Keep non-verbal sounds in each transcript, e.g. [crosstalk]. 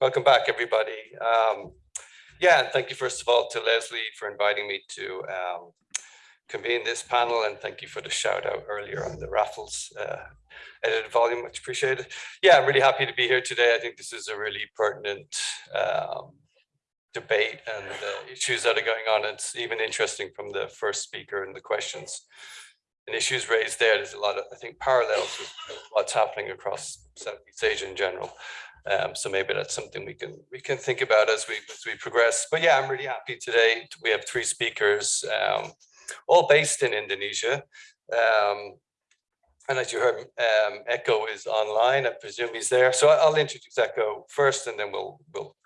welcome back, everybody. Um, yeah, and thank you first of all to Leslie for inviting me to um, convene this panel, and thank you for the shout out earlier on the raffles uh, edited volume, much appreciated. Yeah, I'm really happy to be here today. I think this is a really pertinent um, debate and the issues that are going on. It's even interesting from the first speaker and the questions and issues raised there. There's a lot of, I think, parallels with what's happening across Southeast Asia in general. Um, so maybe that's something we can we can think about as we as we progress. But yeah, I'm really happy today. We have three speakers, um, all based in Indonesia. Um, and as you heard, um, Eko is online. I presume he's there. So I'll introduce Eko first, and then we'll we'll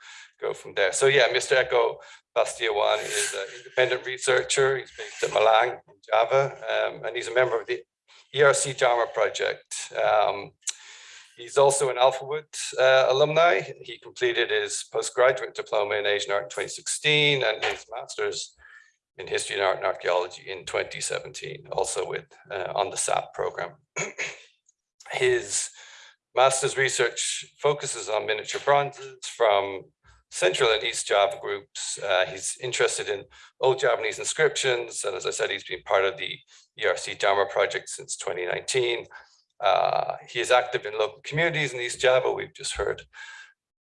go from there. So yeah, Mr. Eko Bastiawan is an independent researcher. He's based at Malang Java, um, and he's a member of the ERC Dharma project. Um, he's also an Alphawood uh, alumni. He completed his postgraduate diploma in Asian art in 2016 and his master's in history and art and archaeology in 2017, also with uh, on the SAP program. [clears throat] his master's research focuses on miniature bronzes from Central and East Java groups. Uh, he's interested in old Javanese inscriptions. And as I said, he's been part of the ERC Dharma project since 2019. Uh, he is active in local communities in East Java. We've just heard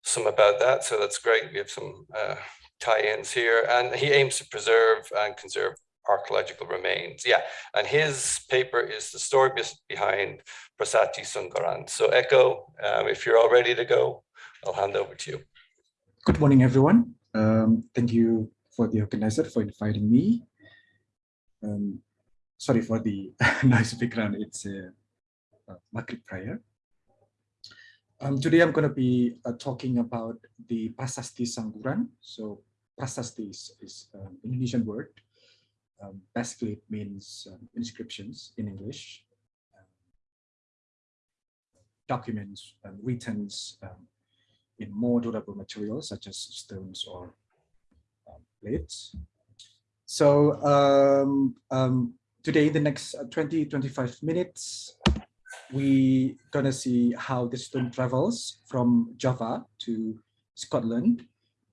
some about that. So that's great. We have some uh, tie-ins here. And he aims to preserve and conserve archaeological remains. Yeah, and his paper is the story behind Prasasti Sangguran. So Eko, um, if you're all ready to go, I'll hand over to you. Good morning, everyone. Um, thank you for the organizer for inviting me. Um, sorry for the [laughs] noise background. It's a, a Maghrib prayer. Um, today I'm going to be uh, talking about the Prasasti Sangguran. So Prasasti is, is an Indonesian word. Um, basically, it means um, inscriptions in English, um, documents, um, written in more durable materials such as stones or um, plates. So um, um, today, in the next uh, 20, 25 minutes, we gonna see how the stone travels from Java to Scotland.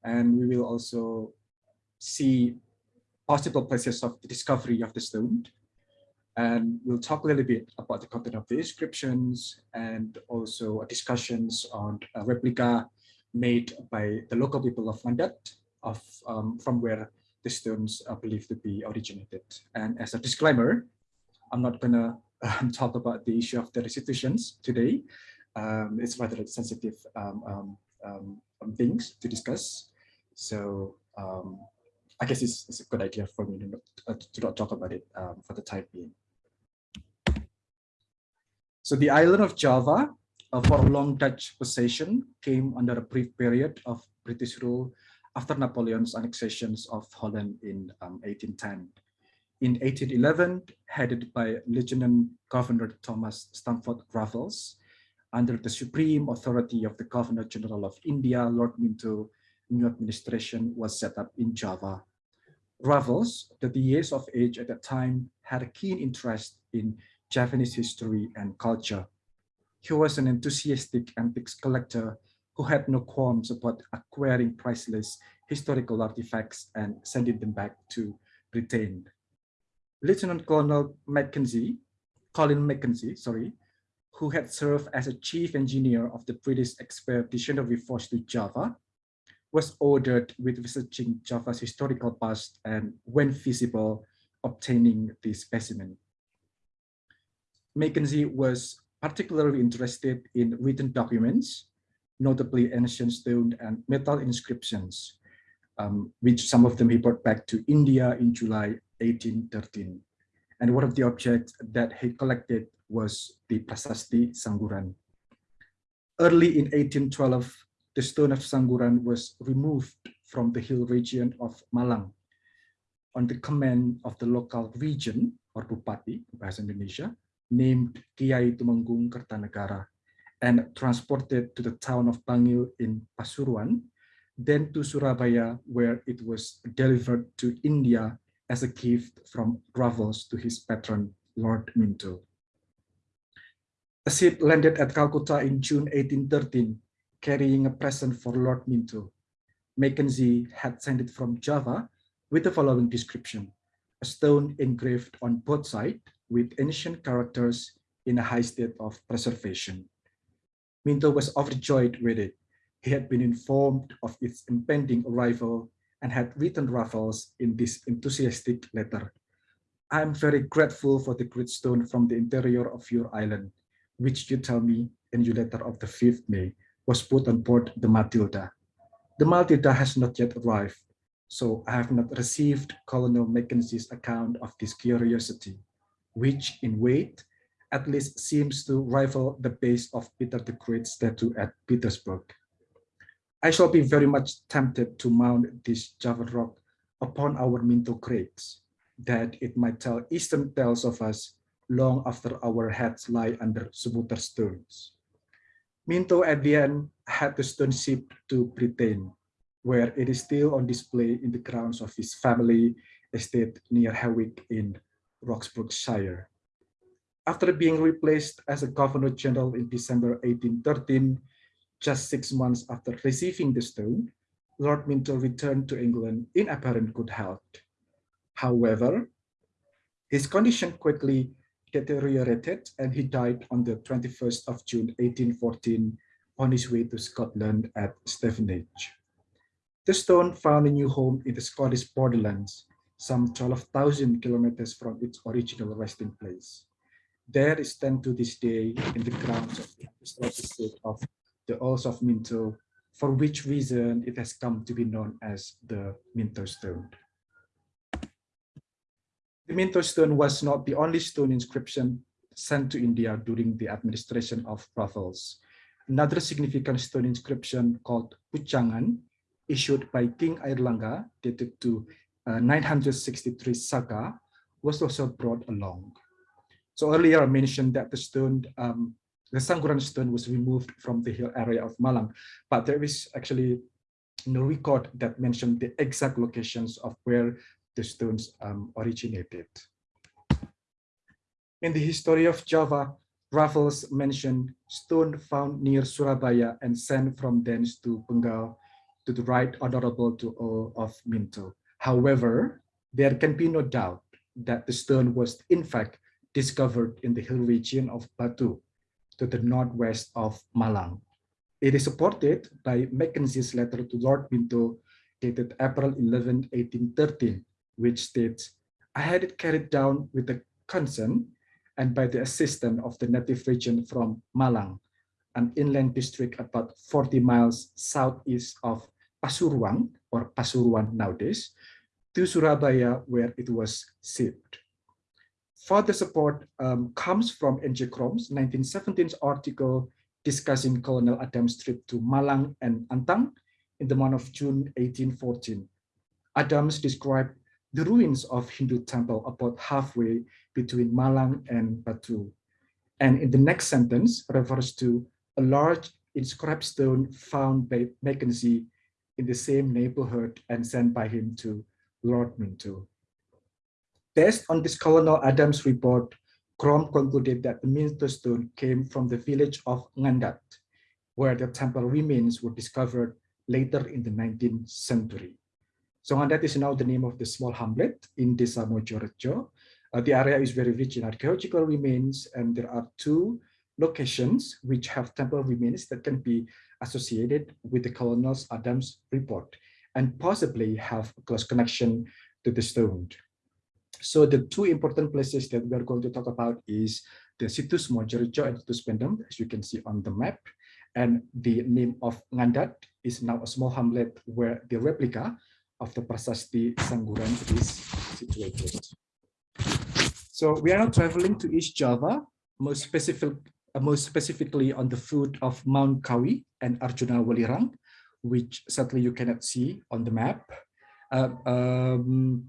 And we will also see possible places of the discovery of the stone. And we'll talk a little bit about the content of the inscriptions and also discussions on a replica made by the local people of Ngandat, of um, from where the stones are believed to be originated. And as a disclaimer, I'm not gonna um, talk about the issue of the restitutions today. Um, it's rather sensitive um, um, um, things to discuss. So I guess it's, it's, a good idea for me to not, uh, to not talk about it for the time being. So the island of Java uh, for a long Dutch possession came under a brief period of British rule after Napoleon's annexations of Holland in um, 1810. In 1811, headed by Lieutenant Governor Thomas Stamford Raffles, under the supreme authority of the Governor General of India, Lord Minto, new administration was set up in Java. Raffles, 30 years of age at that time, had a keen interest in Javanese history and culture he was an enthusiastic antiques collector who had no qualms about acquiring priceless historical artifacts and sending them back to Britain. Lieutenant Colonel Mackenzie, Colin Mackenzie, sorry, who had served as a chief engineer of the British Expeditionary Force to Java, was ordered with researching Java's historical past and, when feasible, obtaining the specimen. Mackenzie was particularly interested in written documents, notably ancient stone and metal inscriptions, um, which some of them he brought back to India in July 1813. And one of the objects that he collected was the Prasasti Sangguran. Early in 1812, the stone of Sangguran was removed from the hill region of Malang on the command of the local region or Bupati, Bahasa Indonesia, named Kiai Tumenggung Kertanegara and transported to the town of Bangil in Pasuruan, then to Surabaya, where it was delivered to India as a gift from Raffles to his patron, Lord Minto. A ship landed at Calcutta in June 1813, carrying a present for Lord Minto. Mackenzie had sent it from Java with the following description. A stone engraved on both sides with ancient characters in a high state of preservation. Minto was overjoyed with it. He had been informed of its impending arrival and had written Raffles in this enthusiastic letter. I am very grateful for the great stone from the interior of your island, which you tell me in your letter of the 5th May was put on board the Matilda. The Matilda has not yet arrived, so I have not received Colonel Mackenzie's account of this curiosity, which in weight at least seems to rival the base of Peter the Great statue at Petersburg. I shall be very much tempted to mount this Java rock upon our Minto Crags, that it might tell eastern tales of us long after our heads lie under Subutar stones. Minto at the end had the stone shipped to Britain, where it is still on display in the grounds of his family estate near Hawick in Roxburghshire. After being replaced as a governor general in December 1813, just six months after receiving the stone, Lord Minto returned to England in apparent good health. However, his condition quickly deteriorated and he died on the 21st of June 1814 on his way to Scotland at Stevenage. The stone found a new home in the Scottish borderlands, some 12,000 kilometers from its original resting place. There is stands to this day in the grounds of the estate of the Earls of Minto, for which reason it has come to be known as the Minto stone. The Minto stone was not the only stone inscription sent to India during the administration of Raffles. Another significant stone inscription called Puchangan, issued by King Airlangga, dated to uh, 963 Saka, was also brought along. So earlier I mentioned that the stone, um, the Sangguran stone was removed from the hill area of Malang, but there is actually no record that mentioned the exact locations of where the stones um, originated. In the history of Java, Raffles mentioned stone found near Surabaya and sent from thence to Bengal to the right honorable to all of Minto. However, there can be no doubt that the stone was in fact discovered in the hill region of Batu to the northwest of Malang. It is supported by Mackenzie's letter to Lord Minto dated April 11, 1813, which states, I had it carried down with the consent and by the assistance of the native region from Malang, an inland district about 40 miles southeast of Pasuruan or Pasuruan nowadays, to Surabaya where it was shipped. Further support um, comes from N.J. Krom's 1917 article discussing Colonel Adams' trip to Malang and Antang in the month of June 1814. Adams described the ruins of Hindu temple about halfway between Malang and Batu. And in the next sentence refers to a large inscribed stone found by Mackenzie in the same neighborhood and sent by him to Lord Minto. Based on this Colonel Adams report, Krom concluded that the Minto stone came from the village of Ngandat, where the temple remains were discovered later in the 19th century. So and is now the name of the small hamlet in Desa Mojorejo. Uh, the area is very rich in archaeological remains and there are two locations which have temple remains that can be associated with the Colonel Adams report and possibly have a close connection to the stone. So the two important places that we are going to talk about is the Situs Mojorejo and Situs Pendem, as you can see on the map. And the name of Ngandat is now a small hamlet where the replica of the Prasasti Sangguran is situated. So we are now traveling to East Java, most specific, uh, most specifically on the foot of Mount Kawi and Arjuna Welirang, which sadly you cannot see on the map. Uh, um,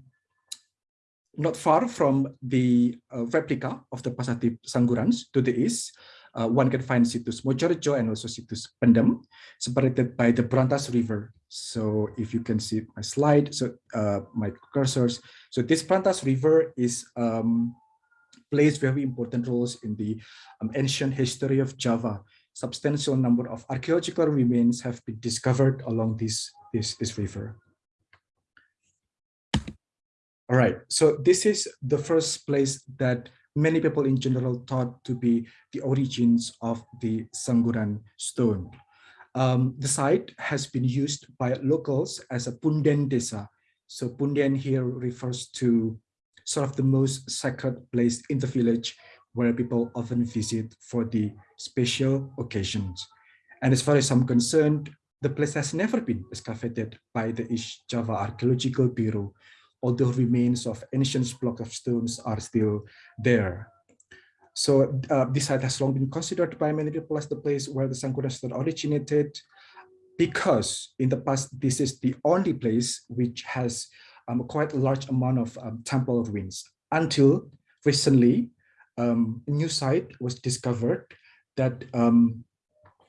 not far from the uh, replica of the Prasasti Sanggurans to the east, uh, one can find Situs Mojorejo and also Situs Pendem, separated by the Brantas River. So if you can see my slide, so uh, my cursors. So this Brantas River is um, plays very important roles in the um, ancient history of Java. substantial number of archaeological remains have been discovered along this, this, this river. All right, so this is the first place that many people in general thought to be the origins of the Sangguran stone. Um, the site has been used by locals as a Punden Desa. So Punden here refers to sort of the most sacred place in the village where people often visit for the special occasions. And as far as I'm concerned, the place has never been excavated by the East Java Archaeological Bureau although remains of ancient block of stones are still there. So uh, this site has long been considered by many people as the place where the Sangguran stone originated, because in the past, this is the only place which has um, quite a large amount of um, temple ruins. Until recently, um, a new site was discovered that um,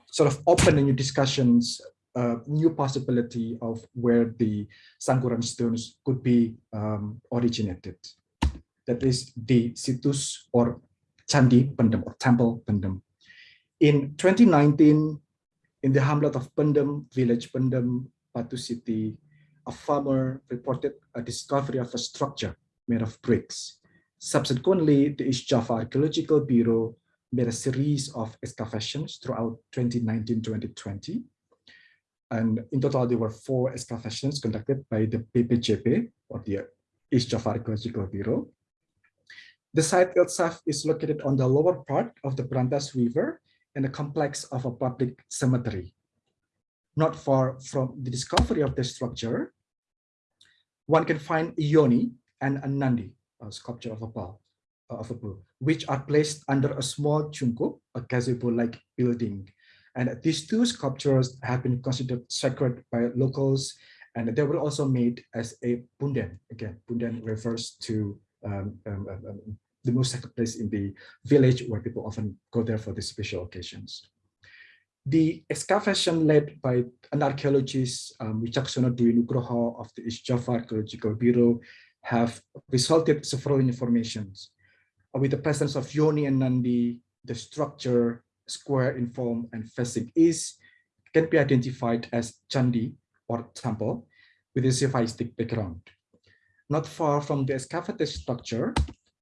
sort of opened a new discussions a new possibility of where the Sangguran stones could be um, originated. That is the situs or Candi Pendem or Temple Pendem. In 2019, in the hamlet of Pendem, village Pendem, Batu City, a farmer reported a discovery of a structure made of bricks. Subsequently, the East Java Archaeological Bureau made a series of excavations throughout 2019-2020 and in total, there were four excavations conducted by the BPCB, or the East Java Archaeological Bureau. The site itself is located on the lower part of the Berantas River in a complex of a public cemetery. Not far from the discovery of the structure, one can find yoni and a nandi, a sculpture of a bull, of a bull, which are placed under a small chungkup, a gazebo-like building and these two sculptures have been considered sacred by locals, and they were also made as a punden. Again, punden refers to um, um, um, um, the most sacred place in the village where people often go there for these special occasions. The excavation led by an archaeologist, um, Wicaksono Dwi Nugroho of the East Java Archaeological Bureau, have resulted several informations. With the presence of Yoni and Nandi, the structure, square in form and facing east can be identified as Chandi or temple with a Sivaistic background. Not far from the excavated structure,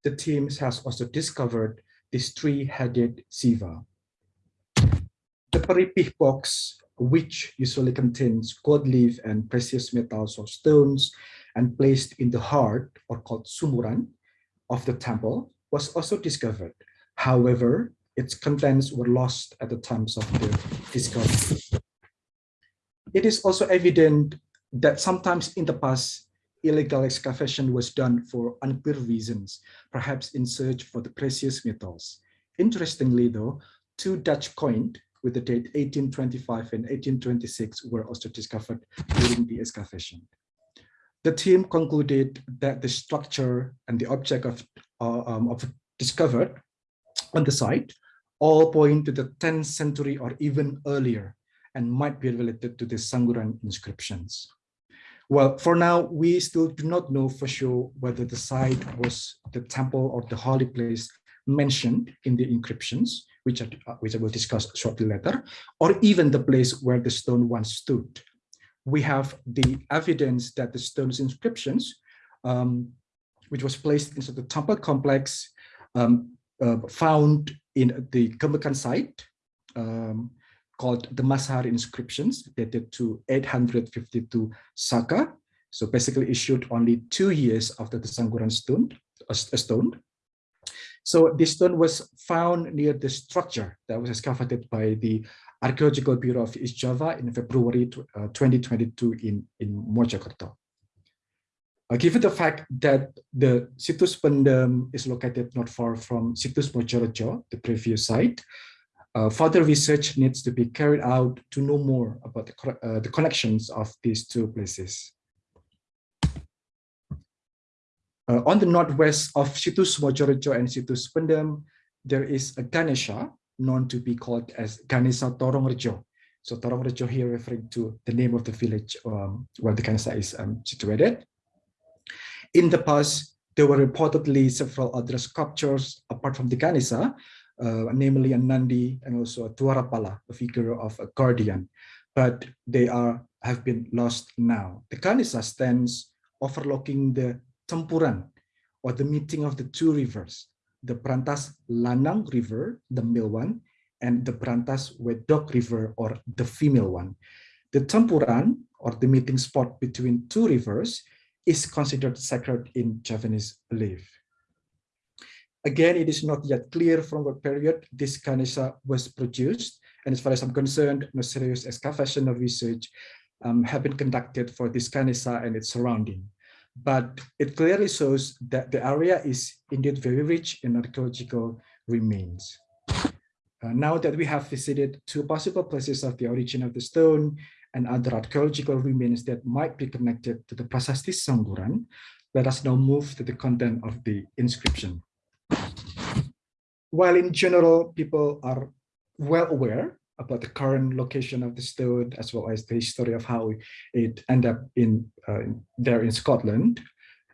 the team has also discovered this three-headed Siva. The Peripih box, which usually contains gold leaf and precious metals or stones and placed in the heart or called sumuran of the temple was also discovered. However, its contents were lost at the times of the discovery. It is also evident that sometimes in the past, illegal excavation was done for unclear reasons, perhaps in search for the precious metals. Interestingly though, two Dutch coins with the date 1825 and 1826 were also discovered during the excavation. The team concluded that the structure and the object of, uh, um, of discovered on the site all point to the 10th century or even earlier and might be related to the Sangguran inscriptions. Well, for now, we still do not know for sure whether the site was the temple or the holy place mentioned in the inscriptions, which, I, uh, which I will discuss shortly later, or even the place where the stone once stood. We have the evidence that the stone's inscriptions, um, which was placed inside the temple complex, um, uh, found in the Gemekan site um, called the Mashar inscriptions dated to 852 Saka. So basically issued only two years after the Sangguran stone, a stone. So this stone was found near the structure that was excavated by the Archaeological Bureau of East Java in February uh, 2022 in, in Mojokerto. Uh, given the fact that the situs Pendem is located not far from situs Mojorejo, the previous site, uh, further research needs to be carried out to know more about the, uh, the connections of these two places. Uh, on the northwest of situs Mojorejo and situs Pendem, there is a Ganesha known to be called as Ganesha Torongrejo. So Torongrejo here referring to the name of the village um, where the Ganesha is um, situated. In the past, there were reportedly several other sculptures apart from the Ganesha, uh, namely a Nandi and also a Dwarapala, a figure of a guardian, but they are have been lost now. The Ganesha stands overlooking the Tempuran, or the meeting of the two rivers, the Brantas Lanang River, the male one, and the Brantas Wedok River, or the female one. The Tempuran, or the meeting spot between two rivers, is considered sacred in Javanese belief. Again, it is not yet clear from what period this Ganesha was produced, and as far as I'm concerned, no serious excavation or research um, have been conducted for this Ganesha and its surrounding. But it clearly shows that the area is indeed very rich in archaeological remains. Uh, now that we have visited two possible places of the origin of the stone and other archaeological remains that might be connected to the Prasasti Sangguran, let us now move to the content of the inscription. While in general, people are well aware about the current location of the stone, as well as the history of how it ended up in uh, there in Scotland,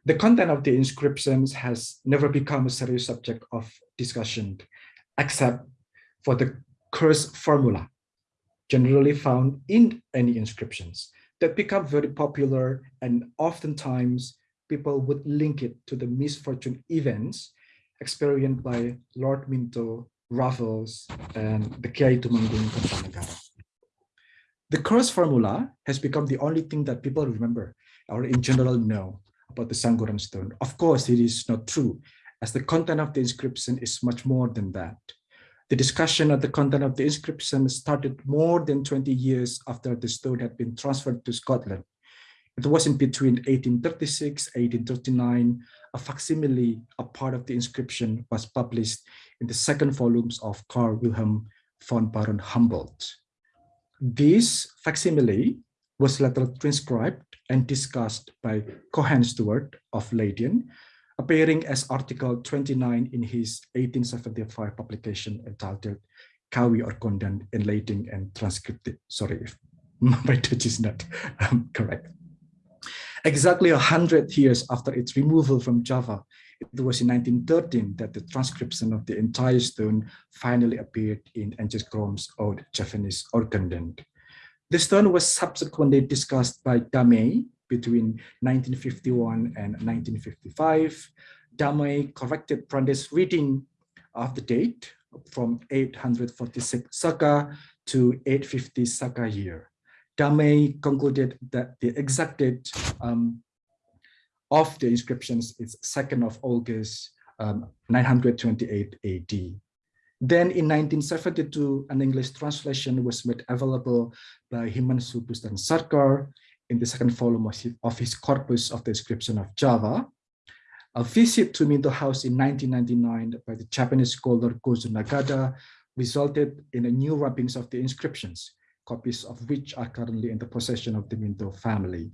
the content of the inscriptions has never become a serious subject of discussion, except for the curse formula, generally found in any inscriptions that become very popular and oftentimes people would link it to the misfortune events experienced by Lord Minto Raffles, and the Kiai Tumenggung Kertanegara. The curse formula has become the only thing that people remember or in general know about the Sangguran stone. Of course, it is not true, as the content of the inscription is much more than that. The discussion of the content of the inscription started more than 20 years after the stone had been transferred to Scotland. It was in between 1836, 1839, a facsimile, a part of the inscription was published in the second volumes of Carl Wilhelm von Baron Humboldt. This facsimile was later transcribed and discussed by Cohen Stuart of Leiden, appearing as Article 29 in his 1875 publication entitled Kawi Oorkonde Inleiding and Transcripted. Sorry if [laughs] my Dutch is not um, correct. Exactly 100 years after its removal from Java, it was in 1913 that the transcription of the entire stone finally appeared in Angus Grome's old Javanese Oorkonde. The stone was subsequently discussed by Damais between 1951 and 1955. Damais corrected Brande's reading of the date from 846 Saka to 850 Saka year. Damais concluded that the exact date um, of the inscriptions is 2nd of August, um, 928 AD. Then in 1972, an English translation was made available by Himansu Bhusan Sarkar in the second volume of his corpus of the inscription of Java. A visit to Minto House in 1999 by the Japanese scholar Gozo Nagata resulted in a new wrappings of the inscriptions, copies of which are currently in the possession of the Minto family.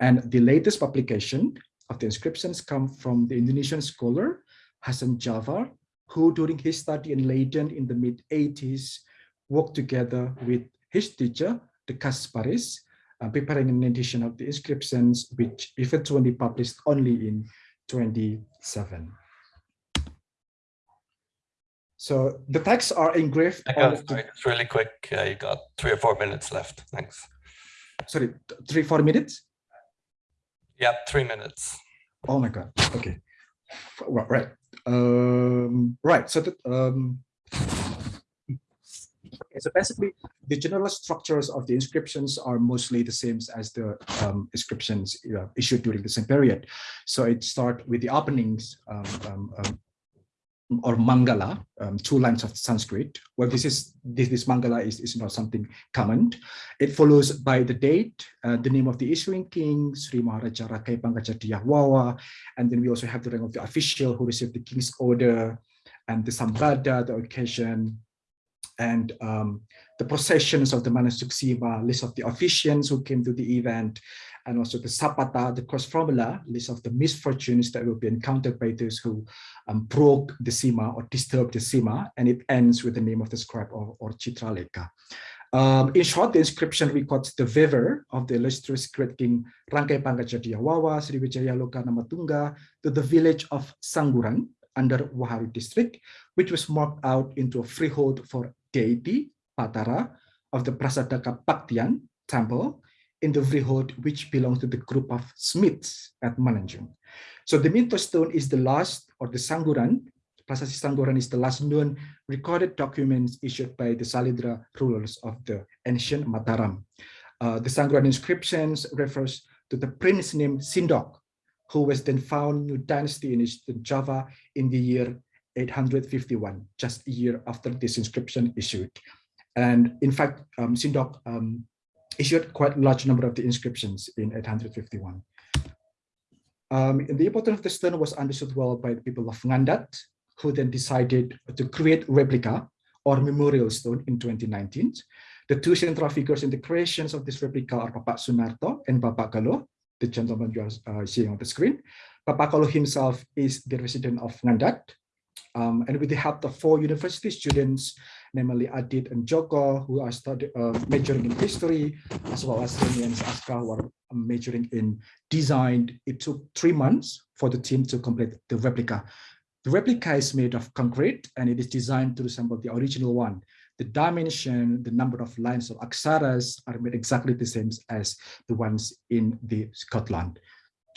And the latest publication of the inscriptions come from the Indonesian scholar Hasan Djafar, who during his study in Leiden in the mid-80s worked together with his teacher, de Casparis, uh, preparing an edition of the inscriptions, which eventually published only in 27. So the texts are engraved. Got, sorry, it's really quick. Uh, you got three or four minutes left. Thanks. Sorry, three, four minutes? Yeah, three minutes. Oh my God. Okay. Right. Um, right. So the, um, okay, so basically the general structures of the inscriptions are mostly the same as the um, inscriptions issued during the same period. So it starts with the openings, um, um, um or Mangala, um, two lines of Sanskrit. Well, this is this, this Mangala is, is not something common. It follows by the date, uh, the name of the issuing king, Sri Maharaja Rakai and then we also have the rank of the official who received the king's order, and the Sambada, the occasion, and um, the processions of the Manusuksima, list of the officiants who came to the event, and also the Sapata, the cross formula, list of the misfortunes that will be encountered by those who um, broke the Sima or disturbed the Sima, and it ends with the name of the scribe or, or Chitraleka. Um, in short, the inscription records the viver of the illustrious great king Rangkai Pangajadiyah Wawa Sriwijaya Loka Namatunga to the village of Sangguran, under Wahari district, which was marked out into a freehold for deity, Patara, of the Prasadaka Paktian temple in the freehold which belongs to the group of Smiths at Mananjung. So the Minto stone is the last, or the Sangguran, Prasasti Sangguran is the last known recorded documents issued by the Sailendra rulers of the ancient Mataram. Uh, the Sangguran inscriptions refers to the prince named Sindok, who was then found new dynasty in Eastern Java in the year 851, just a year after this inscription issued. And in fact, um, Sindok um, issued quite a large number of the inscriptions in 851. Um, the importance of the stone was understood well by the people of Ngandat, who then decided to create replica or memorial stone in 2019. The two central figures in the creations of this replica are Bapak Sunarto and Bapak Galo, the gentleman you are uh, seeing on the screen. Bapak Galo himself is the resident of Ngandat, um, and with the help of four university students, namely Adit and Joko, who are studying uh, majoring in history, as well as Remy and Aska, who are majoring in design. It took three months for the team to complete the replica. The replica is made of concrete and it is designed to resemble the original one. The dimension, the number of lines of aksaras are made exactly the same as the ones in the Scotland.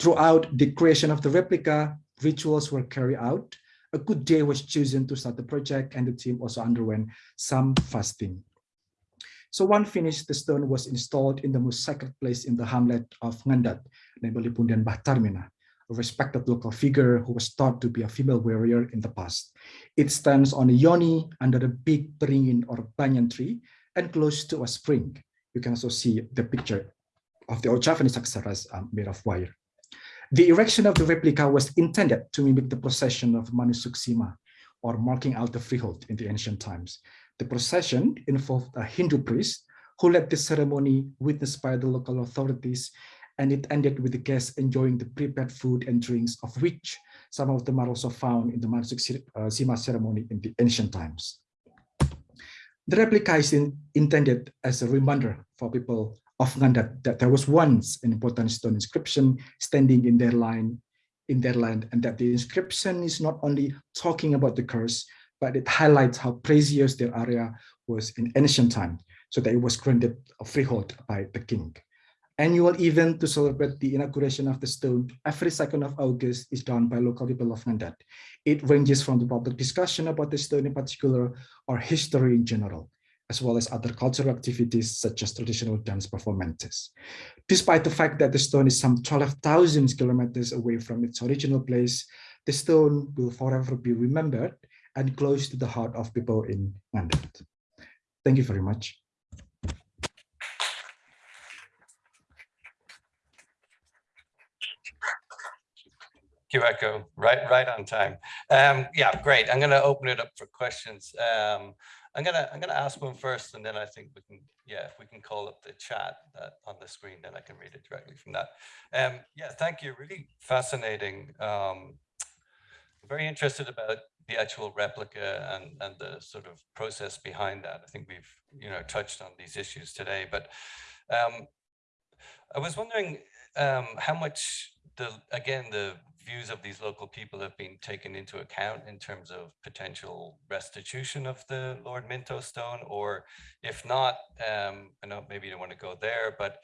Throughout the creation of the replica, rituals were carried out a good day was chosen to start the project and the team also underwent some fasting. So one finished, the stone was installed in the most sacred place in the hamlet of Ngandat, namely Pundian Bahtarmina, a respected local figure who was thought to be a female warrior in the past. It stands on a yoni under a big beringin or banyan tree and close to a spring. You can also see the picture of the old Javanese aksaras um, made of wire. The erection of the replica was intended to mimic the procession of Manusuksima, or marking out the freehold in the ancient times. The procession involved a Hindu priest who led the ceremony witnessed by the local authorities, and it ended with the guests enjoying the prepared food and drinks, of which some of them are also found in the Manusuksima uh, ceremony in the ancient times. The replica is in, intended as a reminder for people of Ngandat that there was once an important stone inscription standing in their line in their land and that the inscription is not only talking about the curse but it highlights how precious their area was in ancient time so that it was granted a freehold by the king annual event to celebrate the inauguration of the stone every 2nd of August is done by local people of Ngandat. It ranges from the public discussion about the stone in particular or history in general as well as other cultural activities such as traditional dance performances. Despite the fact that the stone is some 12,000 kilometers away from its original place, the stone will forever be remembered and close to the heart of people in Ngandat. Thank you very much. You, Eko. Right, right on time. Um, yeah, great. I'm going to open it up for questions. Um, I'm gonna I'm gonna ask one first, and then I think we can yeah if we can call up the chat that on the screen, then I can read it directly from that. Um, yeah, thank you. Really fascinating. Um, very interested about the actual replica and and the sort of process behind that. I think we've you know touched on these issues today, but um, I was wondering um, how much the again the views of these local people have been taken into account in terms of potential restitution of the Lord Minto stone, or if not, um, I know maybe you don't want to go there, but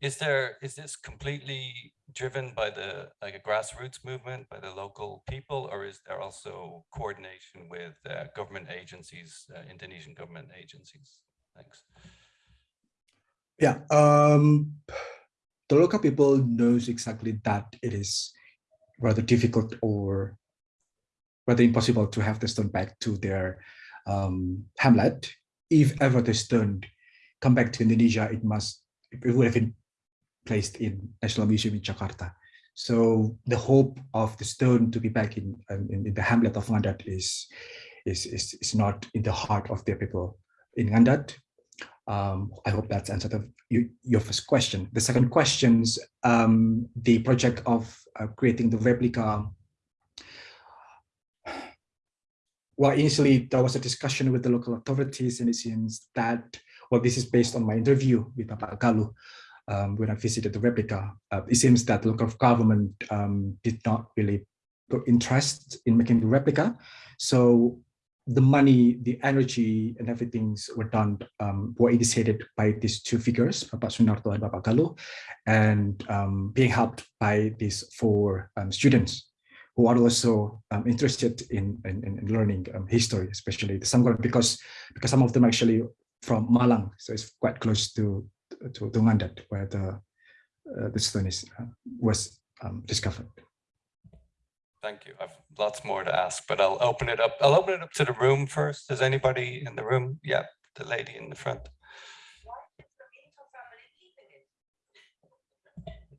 is there is this completely driven by the like a grassroots movement by the local people, or is there also coordination with uh, government agencies, uh, Indonesian government agencies? Thanks. Yeah, um, the local people knows exactly that it is rather difficult or rather impossible to have the stone back to their um, hamlet. If ever the stone come back to Indonesia, it must it would have been placed in National Museum in Jakarta. So the hope of the stone to be back in um, in, in, the hamlet of Ngandat is, is is is not in the heart of their people in Ngandat. Um, I hope that's answered you, your first question. The second question is um, the project of uh, creating the replica. Well, initially there was a discussion with the local authorities and it seems that, well, this is based on my interview with Bapak Galuh um, when I visited the replica. Uh, it seems that the local government um, did not really put interest in making the replica. So the money, the energy, and everything were done, um, were initiated by these two figures, Bapak Sunarto and Bapak Galuh, and um, being helped by these four um, students who are also um, interested in, in, in learning um, history, especially the Sangguran, because because some of them are actually from Malang, so it's quite close to to, to Ngandat, where the uh, the stone is uh, was um, discovered. Thank you. I've lots more to ask, but I'll open it up. I'll open it up to the room first. Is anybody in the room? Yeah, the lady in the front.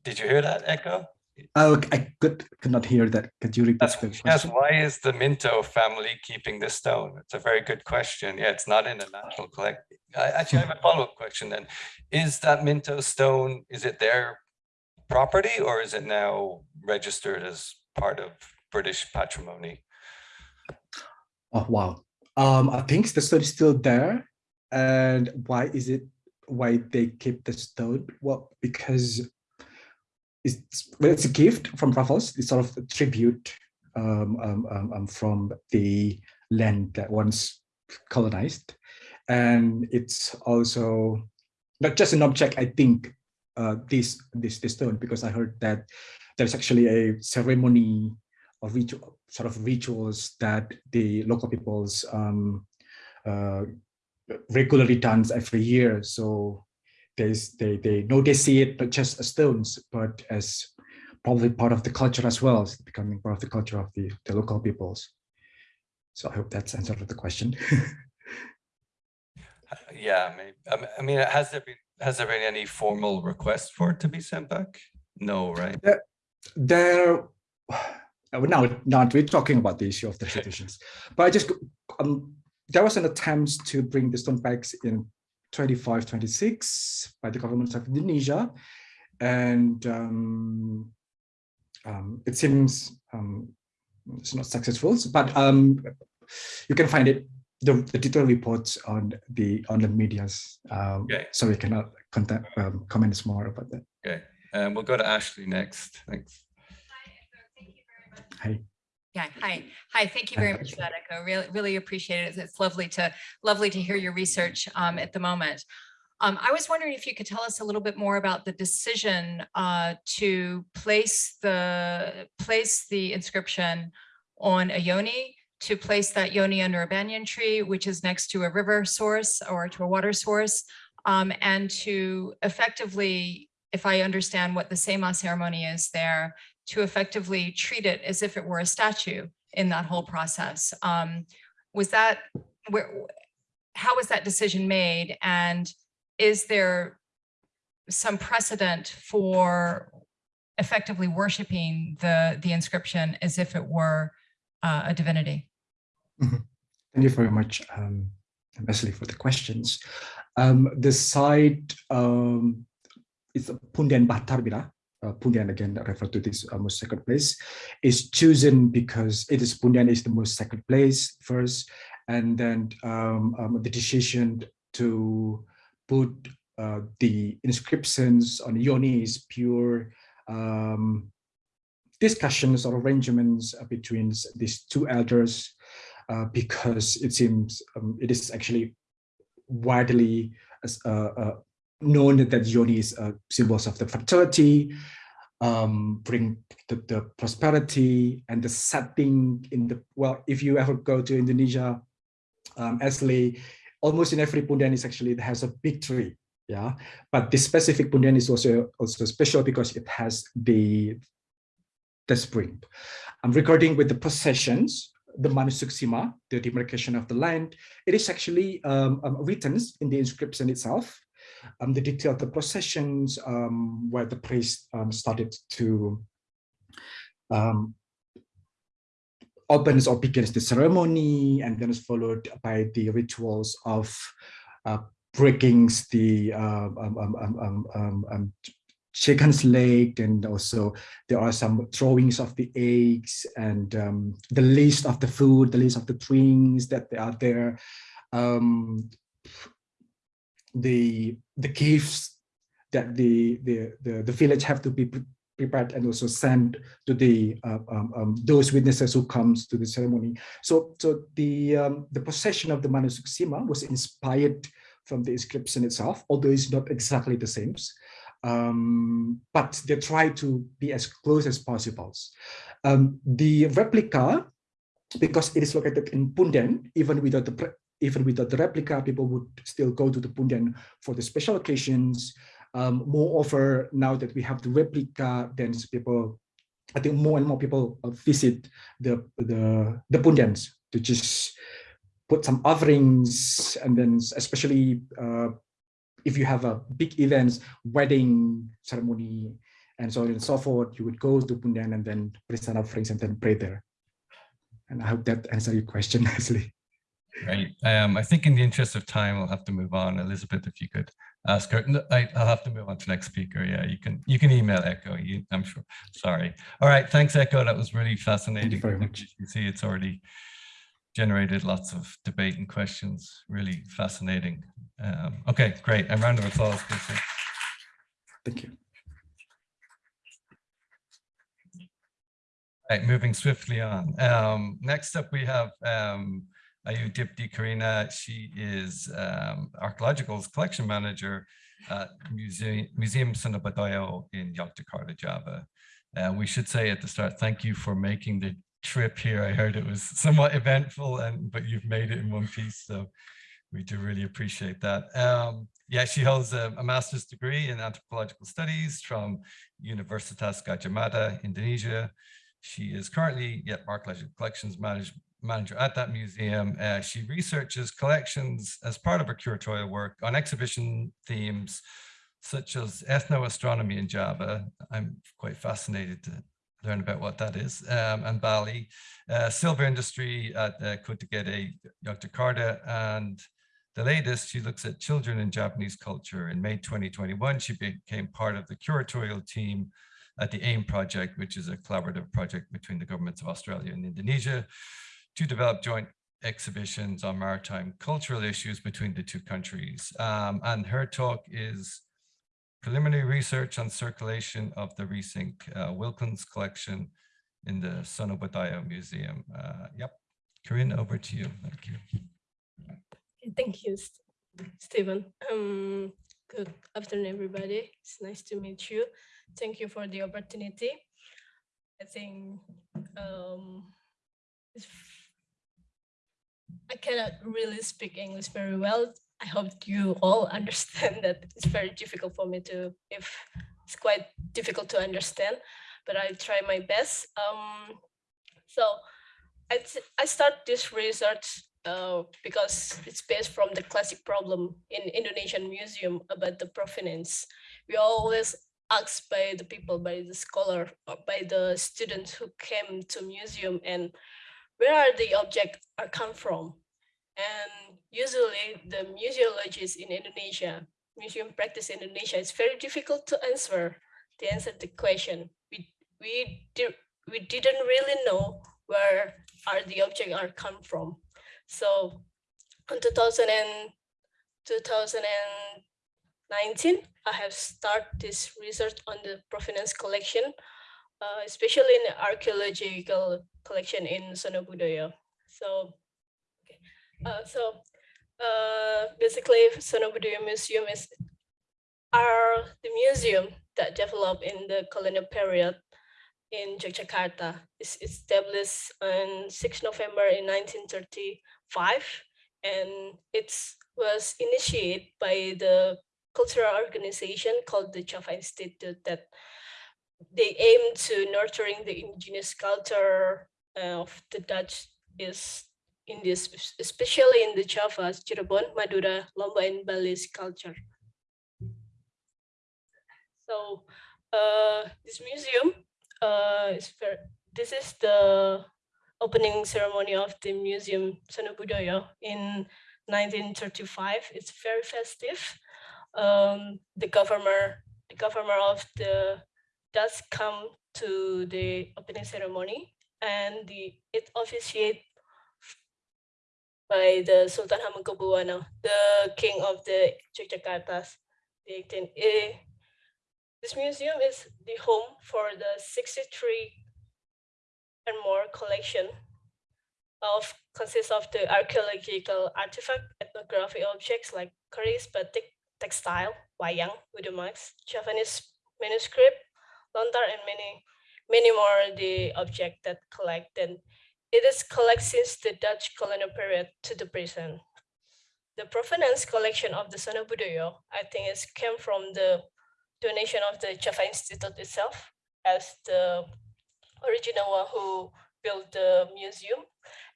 Did you hear that Eko? Oh, I could could not hear that. Could you repeat That's, the yes, why is the Minto family keeping this stone? It's a very good question. Yeah, it's not in a national collect. I actually have a follow-up question then. Is that Minto stone, is it their property or is it now registered as part of British patrimony? Oh wow. Um, I think the stone is still there. And why is it why they keep the stone? Well, because it's well, it's a gift from Raffles. It's sort of a tribute um, um, um, um, from the land that once colonized, and it's also not just an object. I think uh, this this this stone because I heard that there's actually a ceremony or ritual sort of rituals that the local peoples um, uh, regularly dance every year. So there's they they know they see it not just as stones, but as probably part of the culture as well, it's becoming part of the culture of the, the local peoples. So I hope that's answered the question. [laughs] Yeah, maybe. I mean- I mean, has there been, has there been any formal request for it to be sent back? No, right? there uh, now not we're talking about the issue of the traditions but i just um there was an attempt to bring the stone bags in 25 26 by the government of indonesia and um, um it seems um it's not successful but um you can find it the, the detailed reports on the on the medias um Okay. so we cannot contact um, comment more about that Okay, and we'll go to Ashley next. Thanks. Hi. Yeah, hi. Hi, thank you very much for that, Eko. Really, really appreciate it. It's lovely to, lovely to hear your research um, at the moment. Um, I was wondering if you could tell us a little bit more about the decision uh, to place the, place the inscription on a yoni, to place that yoni under a banyan tree, which is next to a river source or to a water source, um, and to effectively, if I understand what the Sema ceremony is there, to effectively treat it as if it were a statue in that whole process. Um, was that where? How was that decision made, and is there some precedent for effectively worshiping the the inscription as if it were uh, a divinity? Thank you very much, um, for the questions. Um, the site um, is Pundian Batarbira. Uh, Pundian again refer to this uh, most place is chosen because it is Pundian is the most sacred place first, and then um, um, the decision to put uh, the inscriptions on yoni is pure um, discussions or arrangements between these two elders uh, because it seems um, it is actually widely as, uh, known that that yoni is uh, symbols of the fertility, um, bring the, the, prosperity and the setting in the, well, if you ever go to Indonesia, um, almost in every pundian is actually, it has a big tree. Yeah, but this specific pundian is also also special because it has the the spring. I'm recording with the processions the Manusuksima, the demarcation of the land, it is actually um, um, written in the inscription itself. Um, the detail of the processions um, where the priest um, started to um, opens or begins the ceremony and then is followed by the rituals of uh, breaking the uh, chicken's leg and also there are some drawings of the eggs and um, the list of the food the list of the drinks that are there. Um, the the gifts that the, the the the village have to be prepared and also sent to the uh, um, um, those witnesses who comes to the ceremony. So, so the um, the possession of the manuscript Sima was inspired from the inscription itself, although it's not exactly the same. Um, but they try to be as close as possible. Um, the replica, because it is located in Punden, even without the even without the replica, people would still go to the Punden for the special occasions. Um, moreover, now that we have the replica, then people, I think more and more people uh, visit the the the to just put some offerings, and then especially uh, if you have a big events, wedding ceremony, and so on and so forth, you would go to Punden and then present offerings and then pray there. And I hope that answers your question [laughs] nicely. Great. Um, I think in the interest of time, we'll have to move on. Elizabeth, if you could ask her. No, I, will have to move on to next speaker. Yeah, you can you can email Eko. You, I'm sure. Sorry. All right. Thanks, Eko. That was really fascinating. Thank you very much. You can see it's already generated lots of debate and questions. Really fascinating. Um, okay, great. A round of applause, please. Thank you. Right, moving swiftly on. Um, next up, we have um, Ayu Dipti Karina. She is um, archaeological collection manager at Museum, Museum Sonobudoyo in Yogyakarta, Java. Uh, we should say at the start, thank you for making the trip here. I heard it was somewhat eventful, and but you've made it in one piece. So we do really appreciate that. Um, yeah, she holds a, a, master's degree in anthropological studies from Universitas Gadjah Mada, Indonesia. She is currently yeah, archaeological collections manage, manager at that museum. Uh, she researches collections as part of her curatorial work on exhibition themes such as ethnoastronomy in Java. I'm quite fascinated to learn about what that is, um, and Bali, uh, silver industry at uh, Kota Yogyakarta, and the latest, she looks at children in Javanese culture. In May 2021, she became part of the curatorial team at the AIM project, which is a collaborative project between the governments of Australia and Indonesia to develop joint exhibitions on maritime cultural issues between the two countries. Um, and her talk is preliminary research on circulation of the Resink uh, Wilkens collection in the Sonobudoyo Museum. Uh, yep, Corinne, over to you. Thank you. Thank you, Stephen. Um, good afternoon, everybody. It's nice to meet you. Thank you for the opportunity. I think um, I cannot really speak English very well. I hope you all [laughs] understand that it's very difficult for me to, if it's quite difficult to understand, but I try my best. Um, so I, I start this research uh, because it's based from the classic problem in Indonesian museum about the provenance. We always asked by the people, by the scholar, by the students who came to museum and where are the object are come from? And usually the museologists in Indonesia, museum practice in Indonesia, it's very difficult to answer, to answer the question. We, we, did, we didn't really know where are the object are come from. So in 2000 and 2019, I have started this research on the provenance collection, uh, especially in archaeological collection in Sonobudoyo. So, okay. uh, so uh, basically, Sonobudoyo Museum is are the museum that developed in the colonial period in Yogyakarta. It's established on 6 November in 1935, and it was initiated by the cultural organization called the Java Institute that they aim to nurturing the indigenous culture of the Dutch is in this, especially in the Java, Cirebon, Madura, Lombok, and Bali's culture. So uh, this museum uh, is very, this is the opening ceremony of the museum Sonobudoyo in 1935. It's very festive um, the governor, the governor of the does come to the opening ceremony and the it officiated by the Sultan Hamengkubuwono, the king of the Yogyakarta. The, eh, This museum is the home for the 63 and more collection of consists of the archaeological artifact, ethnographic objects like keris, batik, textile, wayang, marks, Javanese manuscript, lontar, and many, many more the object that collect. And it is collect since the Dutch colonial period to the present. The provenance collection of the Sono Budoyo, I think, is came from the donation of the Java Institute itself as the original one who built the museum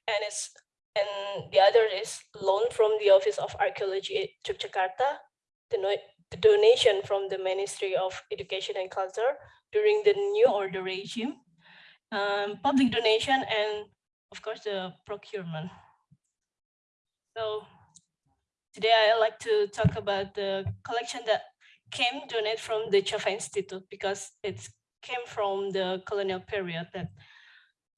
and it's and the other is loan from the Office of Archaeology Yogyakarta, the, no, the donation from the Ministry of Education and Culture during the New Order regime, um, public donation, and of course the procurement. So today I like to talk about the collection that came donated from the Java Institute because it came from the colonial period that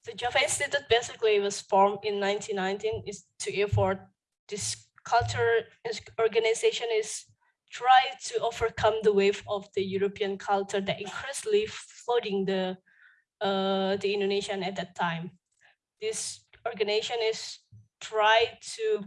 the Java Institute basically was formed in 1919 is to effort this culture organization is try to overcome the wave of the European culture that increasingly flooding the uh, the Indonesian at that time. This organization is try to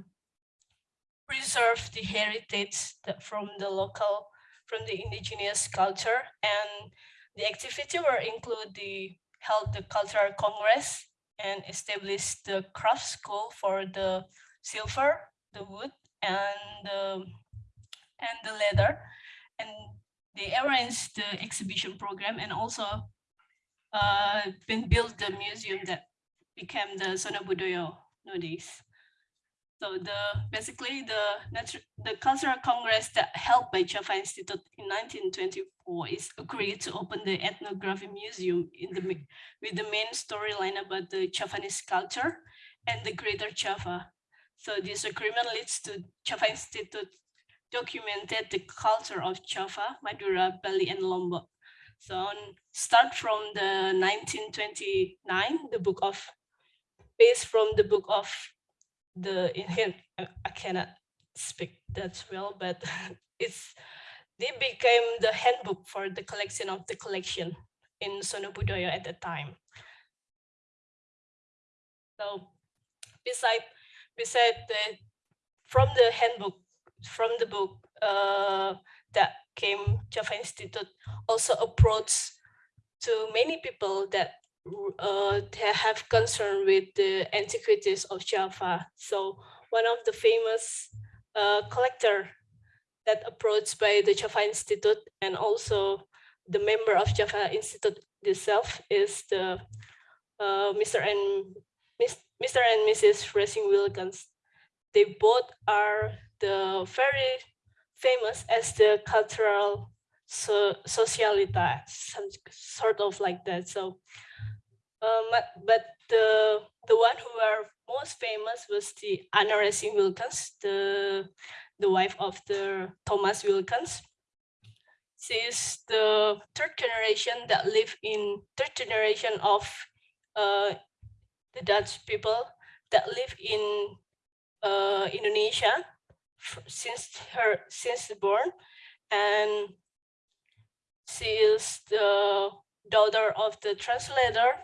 preserve the heritage from the local, from the indigenous culture and the activity will include the held the cultural congress and established the craft school for the silver, the wood, and the and the leather, and they arranged the exhibition program and also uh, been built the museum that became the Sono Budoyo nowadays. So the basically the the cultural congress that held by Java Institute in 1924 is agreed to open the ethnography museum in the with the main storyline about the Javanese culture and the Greater Java. So this agreement leads to Java Institute documented the culture of Java, Madura, Bali, and Lombok. So start from the 1929, the book of based from the book of the in him uh, I cannot speak that well, but [laughs] it's they became the handbook for the collection of the collection in Sono Budoyo at the time. So beside beside the from the handbook from the book uh, that came Java Institute also approached to many people that uh, have concern with the antiquities of Java. So one of the famous uh, collector that approached by the Java Institute and also the member of Java Institute itself is the uh, Mr. and Mr. and Mrs. Resink-Wilkens. They both are the very famous as the cultural so socialita, some sort of like that. So um, but the the one who are most famous was the Anna Resink-Wilkens, the the wife of the Thomas Wilkins. She is the third generation that live in third generation of uh, the Dutch people that live in uh, Indonesia since her since born, and she is the daughter of the translator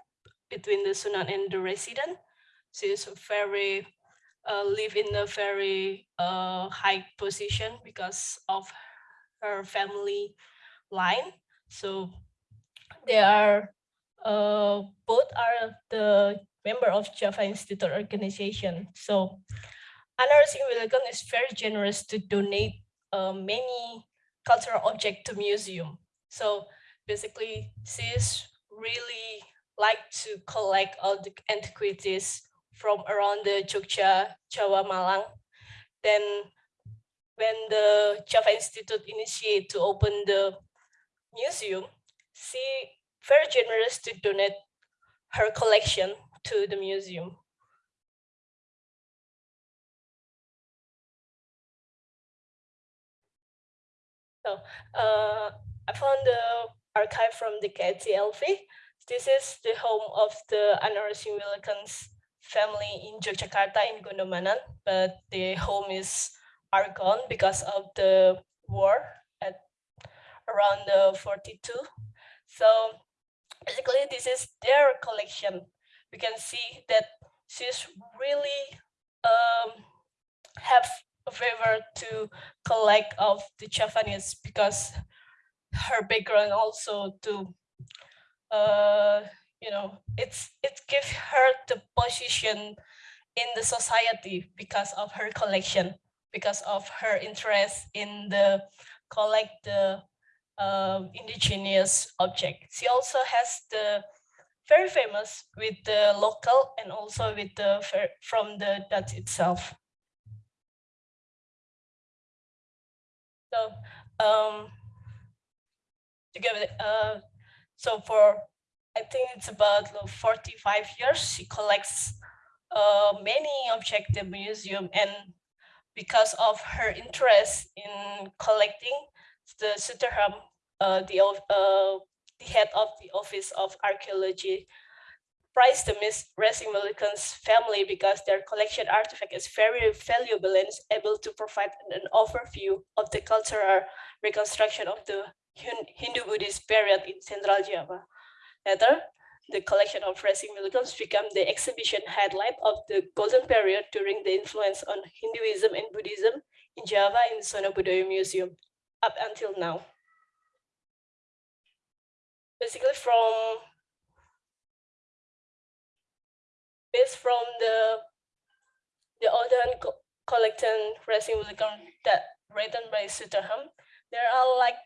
between the Sunan and the resident. She is very uh, live in a very uh, high position because of her family line. So they are uh, both are the member of Java Institute organization. So Anna Willigan is very generous to donate uh, many cultural objects to museum. So basically, she's really like to collect all the antiquities from around the Jogja, Jawa, Malang. Then when the Java Institute initiated to open the museum, she very generous to donate her collection to the museum. So uh, I found the archive from the KITLV this is the home of the Anarasi Wilkins family in Yogyakarta in Gondomanan, but the home is are gone because of the war at around the 42. So basically this is their collection. We can see that she's really um, have favor to collect of the Javanese because her background also to uh, you know it's it gives her the position in the society because of her collection because of her interest in the collect the um, indigenous object. She also has the very famous with the local and also with the from the Dutch itself. So um, together, uh, so for I think it's about uh, 45 years she collects uh, many objects in the museum and because of her interest in collecting the Stutterheim, uh, the, uh, the head of the Office of Archaeology, prized the Miss Racing Milliken's family because their collection artifact is very valuable and is able to provide an overview of the cultural reconstruction of the Hindu-Buddhist period in Central Java. Later, the collection of Racing Milligans became the exhibition highlight of the golden period during the influence on Hinduism and Buddhism in Java in the Sono Museum up until now. Basically from based from the the Odan co- collecting Racing Milligan that written by Stutterheim, there are like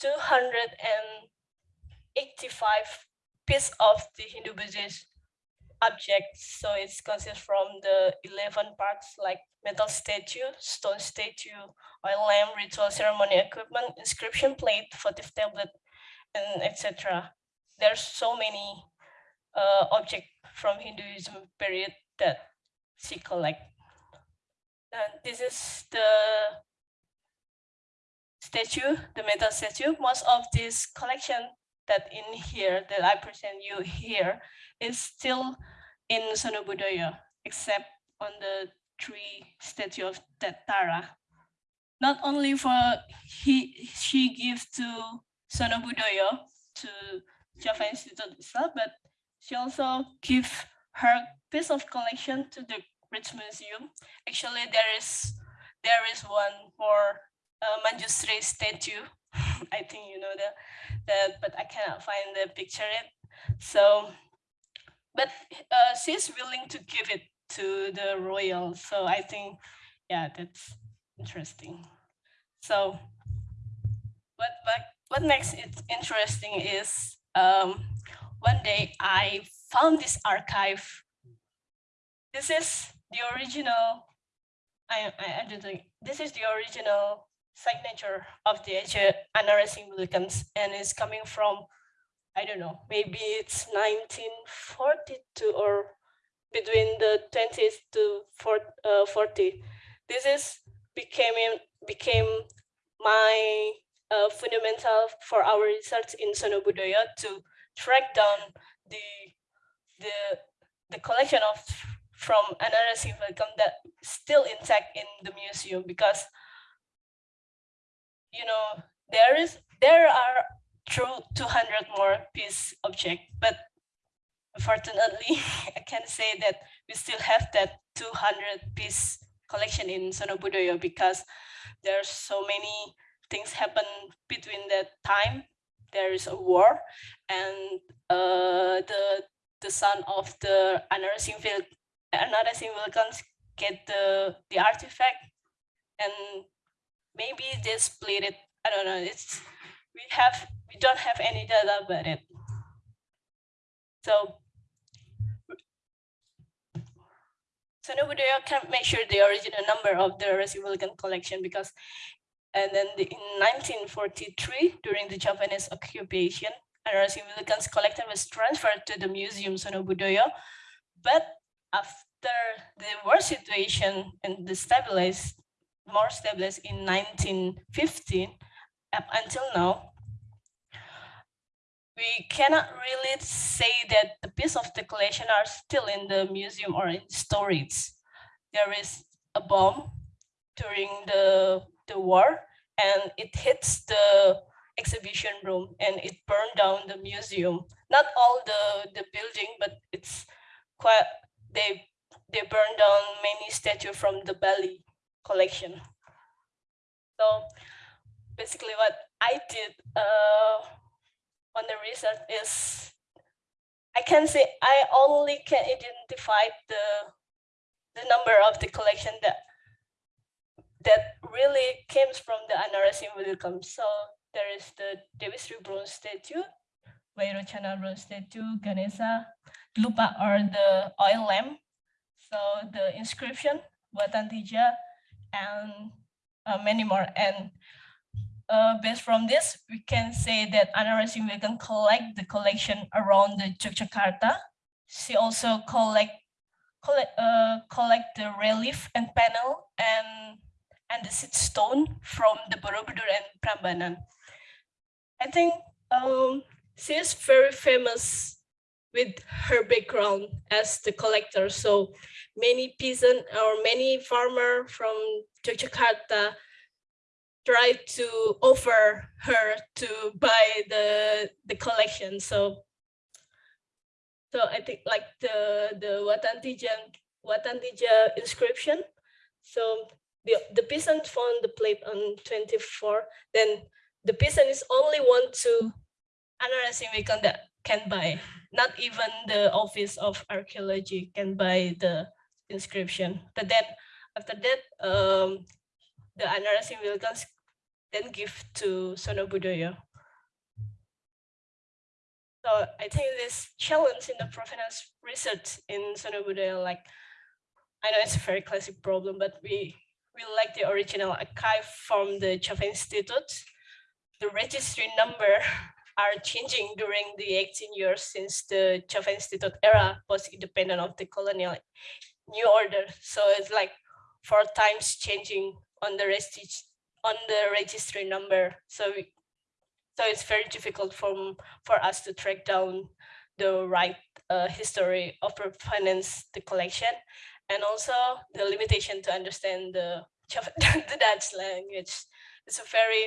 285 piece of the Hindu Buddhist objects. So it's consists from the 11 parts like metal statue, stone statue, oil lamp, ritual ceremony equipment, inscription plate, votive tablet, and etc. There's so many uh, object from Hinduism period that she collect. And this is the statue, the metal statue. Most of this collection that in here that I present you here is still in Sonobudoyo, except on the three statue of that Tara. Not only for he she gives to Sonobudoyo to Java Institute itself, but she also give her piece of collection to the British Museum. Actually, there is there is one more uh, Manjusri statue. [laughs] I think you know that that, but I cannot find the picture it. So, but uh, she's willing to give it to the royal. So I think, yeah, that's interesting. So, what what what makes it interesting is um, one day I found this archive. This is the original. I I, I don't think this is the original signature of the Mullikans and it's coming from, I don't know, maybe it's 1942 or between the 20s to 40, uh, 40. This is became became my uh, fundamental for our research in Sonobudoyo to track down the the the collection of from Anarasi Mullikan that still intact in the museum because you know, there is there are true 200 more piece object, but unfortunately, [laughs] I can say that we still have that 200 piece collection in Sonobudoyo because there's so many things happen between that time. There is a war, and uh, the the son of the Anarasing Anarasing Vulcans get the the artifact, and maybe they split it. I don't know. It's we have we don't have any data about it. So so nobody can make sure the original number of the Resivulcan collection because and then the, in 1943 during the Japanese occupation Resivulcan's collection was transferred to the museum Sonobudoyo but after the war situation and the stabilized more established in 1915 up until now, we cannot really say that the piece of the collection are still in the museum or in storage. There is a bomb during the, the war and it hits the exhibition room and it burned down the museum. Not all the, the building, but it's quite, they, they burned down many statue from the Bali collection. So basically what I did uh, on the research is I can say I only can identify the the number of the collection that that really came from the Anarasim Wilcom. So there is the Dewi Sri bronze statue, Vairochana bronze statue, Ganesha, Lupa or the oil lamp. So the inscription, Watantija, and uh, many more. And uh, based from this, we can say that Anarasim Wilcom collect the collection around the Yogyakarta. She also collect collect uh, collect the relief and panel and and the seed stone from the Borobudur and Prambanan. I think um, she is very famous with her background as the collector. So many peasant or many farmer from Yogyakarta try to offer her to buy the the collection. So so I think like the the Watantija Watantija inscription. So the the peasant found the plate on 24. Then the peasant is only one to Anarasim that can buy. Not even the Office of Archaeology can buy the inscription. But then after that, um, the Anarasim Wilkins then give to Sonobudoyo. So I think this challenge in the provenance research in Sonobudoyo, like, I know it's a very classic problem, but we, we like the original archive from the Java Institute. The registry number [laughs] are changing during the 18 years since the Java Institute era was independent of the colonial new order. So it's like four times changing on the registry on the registry number. So we, so it's very difficult for, for us to track down the right uh, history of finance the collection and also the limitation to understand the, [laughs] the Dutch language. It's a very,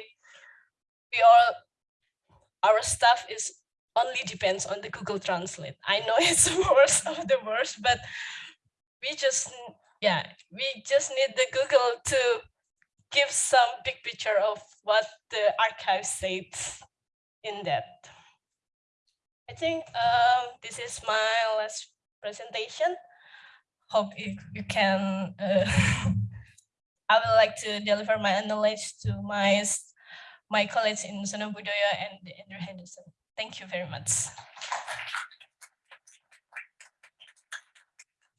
we all, our stuff is only depends on the Google Translate. I know [laughs] it's the worst of the worst, but we just, yeah, we just need the Google to give some big picture of what the archive says in that. I think um, this is my last presentation. Hope you, you can, uh, [laughs] I would like to deliver my knowledge to my, my colleagues in Sonobudoyo and Andrew Henderson. Thank you very much.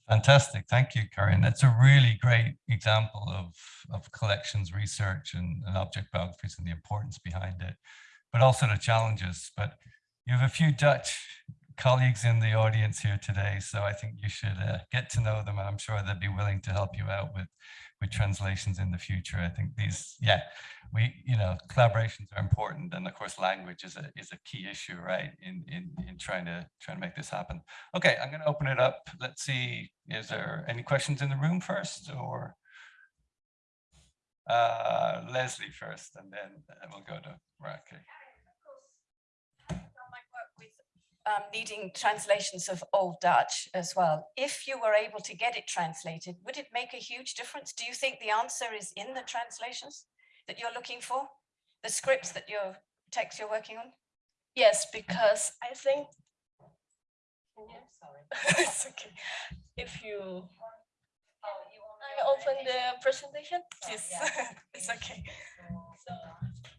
Fantastic. Thank you, Karin. That's a really great example of, of collections research and, and object biographies and the importance behind it, but also the challenges. But you have a few Dutch colleagues in the audience here today, so I think you should uh, get to know them and I'm sure they'd be willing to help you out with with translations in the future. I think these, yeah, we, you know, collaborations are important. And of course, language is a, is a key issue, right, in, in, in trying to trying to make this happen. Okay, I'm going to open it up. Let's see, is there any questions in the room first or? Uh, Leslie first, and then we'll go to Raquel. Um, needing translations of Old Dutch as well. If you were able to get it translated, would it make a huge difference? Do you think the answer is in the translations that you're looking for? The scripts that your text you're working on? Yes, because I think. Sorry. [laughs] it's okay. If you. I open the presentation, please. [laughs] it's okay. So.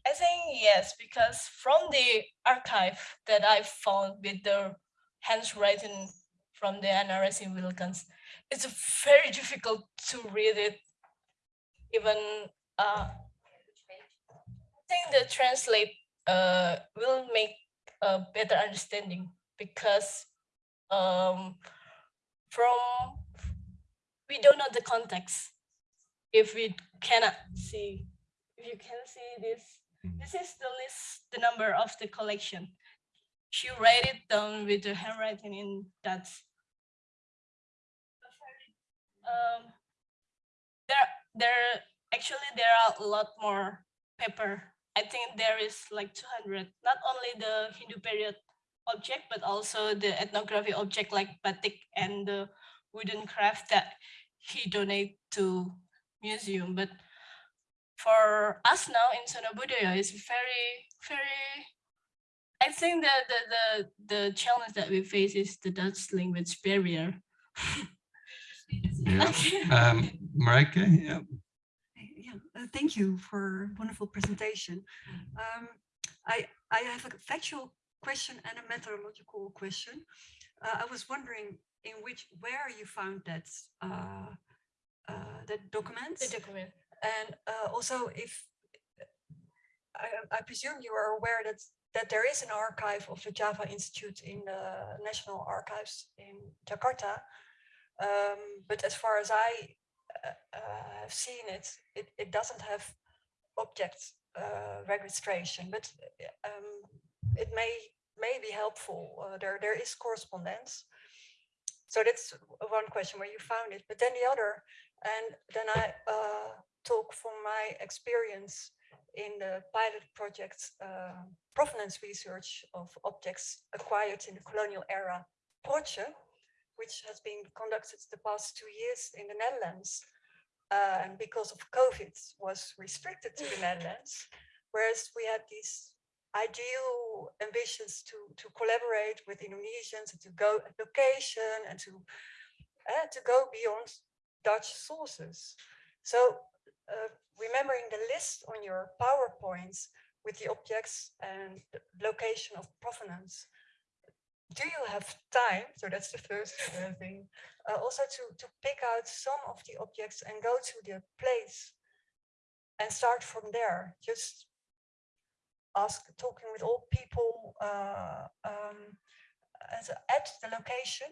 I think yes, because from the archive that I found with the handwriting from the NRS in Wilkins, it's very difficult to read it. Even uh, I think the translate uh, will make a better understanding because um, from we don't know the context. If we cannot see, if you can see this this is the list, the number of the collection. She write it down with the handwriting in that. Um, there, there actually there are a lot more paper I think there is like 200, not only the Hindu period object, but also the ethnography object like batik and the wooden craft that he donate to museum. But for us now in Sonobudoyo, it's very, very, I think that the, the, the challenge that we face is the Dutch language barrier. Yeah. [laughs] Okay. Um, Marijke, yeah. Yeah, uh, thank you for a wonderful presentation. Um, I, I have a factual question and a methodological question. Uh, I was wondering in which, where you found that, uh, uh, that document? The document. And uh, also if, I, I presume you are aware that, that there is an archive of the Java Institute in the National Archives in Jakarta. Um, but as far as I uh, uh, have seen it, it, it doesn't have object uh, registration, but um, it may may be helpful. Uh, there there is correspondence. So that's one question where you found it. But then the other, and then I uh, talk from my experience in the pilot project uh, provenance research of objects acquired in the colonial era, PPROCE, which has been conducted the past two years in the Netherlands. Uh, and because of COVID was restricted to the [laughs] Netherlands, whereas we had these ideal ambitions to, to collaborate with Indonesians and to go at location and to, uh, to go beyond Dutch sources. So remembering the list on your PowerPoints with the objects and location of provenance, do you have time? So that's the first uh, thing. Uh, also to, to pick out some of the objects and go to the place and start from there. Just ask, talking with all people uh, um, at the location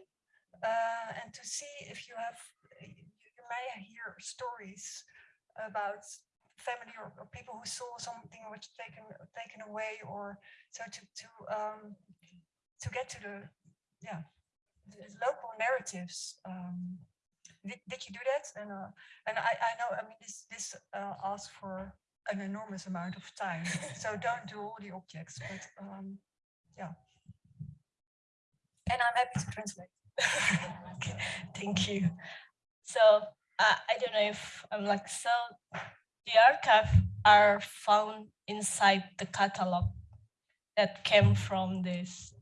uh, and to see if you have, you may hear stories about family or, or people who saw something which taken taken away or so to to um, to get to the yeah the local narratives um did, did you do that? And uh and i i know i mean this this uh asks for an enormous amount of time. [laughs] So don't do all the objects but um yeah. And i'm happy to translate. [laughs] Okay, thank you. So uh, I don't know if I'm like, so the archive are found inside the catalog that came from this.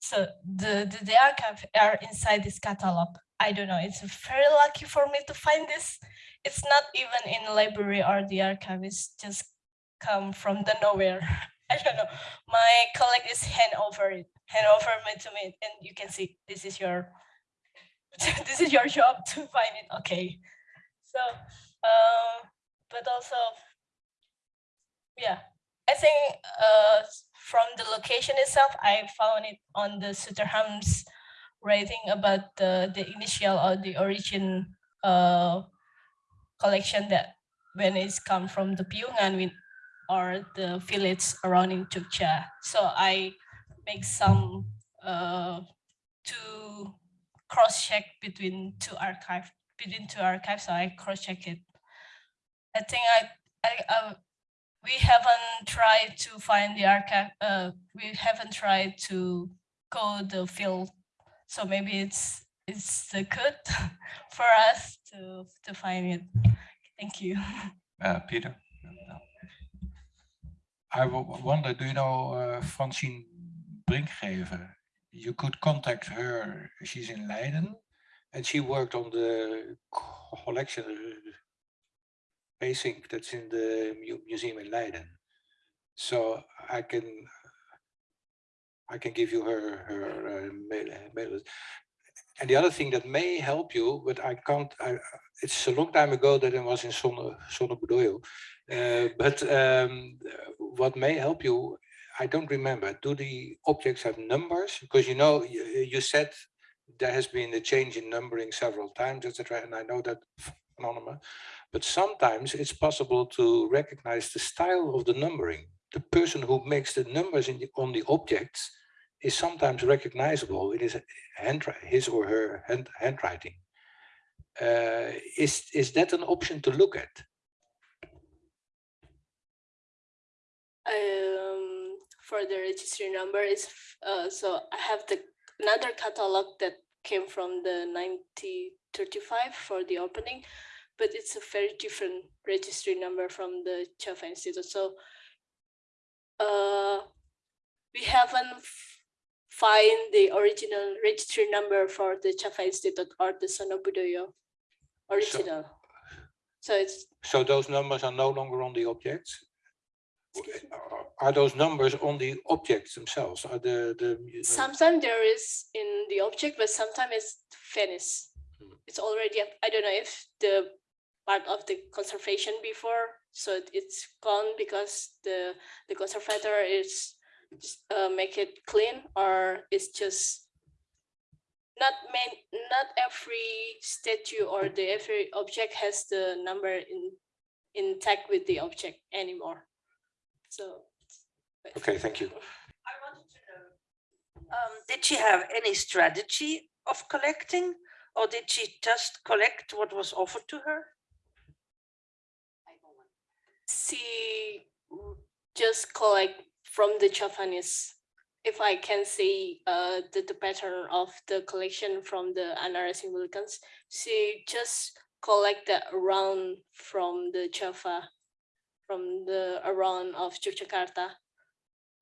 So the, the, the archive are inside this catalog. I don't know, it's very lucky for me to find this. It's not even in library or the archive, it's just come from the nowhere. [laughs] I don't know. My colleague is hand over it, hand over me to me, and you can see this is your [laughs] this is your job to find it. Okay. So, uh, but also, yeah, I think uh, from the location itself, I found it on the Stutterheim's writing about the the initial or the origin uh, collection that when it's come from the Piungan with or the village around in Jogja. So I make some uh, to cross check between two archive between two archives. So I cross check it. I think I I uh, we haven't tried to find the archive. Uh, we haven't tried to go the field. So maybe it's it's uh, good [laughs] for us to to find it. Thank you. [laughs] Uh, Peter. I wonder, do you know uh, Francine Brinkgreve? You could contact her. She's in Leiden, and she worked on the collection basing that's in the museum in Leiden. So I can I can give you her her uh, mail, mail. list. And the other thing that may help you, but I can't. I, it's a long time ago that I was in Sonne Sonobudoyo. Uh, but um, what may help you, I don't remember. Do the objects have numbers? Because you know, you, you said there has been a change in numbering several times, etc. And I know that phenomenon. But sometimes it's possible to recognize the style of the numbering. The person who makes the numbers in the, on the objects is sometimes recognizable. It is hand, his or her hand, handwriting. Uh, is is that an option to look at? um, for the registry number is uh, so I have the another catalog that came from the 1935 for the opening, but it's a very different registry number from the Java Institute. So uh, we haven't find the original registry number for the Java Institute or the Sonobudoyo original. So it's So those numbers are no longer on the objects? Are- those numbers on the objects themselves? Are the, the? Sometimes there is in the object, but sometimes it's finished. Hmm. It's already, I don't know if the part of the conservation before, so it- it's gone because the, the conservator is uh, make it clean or it's just not main, not every statue or the every object has the number in intact with the object anymore. So. Okay, thank you. I wanted to know, um, did she have any strategy of collecting? Or did she just collect what was offered to her? she just collect from the Japanese. If I can see uh the, the pattern of the collection from the Anara Symbolicans, she just collect the around from the Java, from the around of Yogyakarta.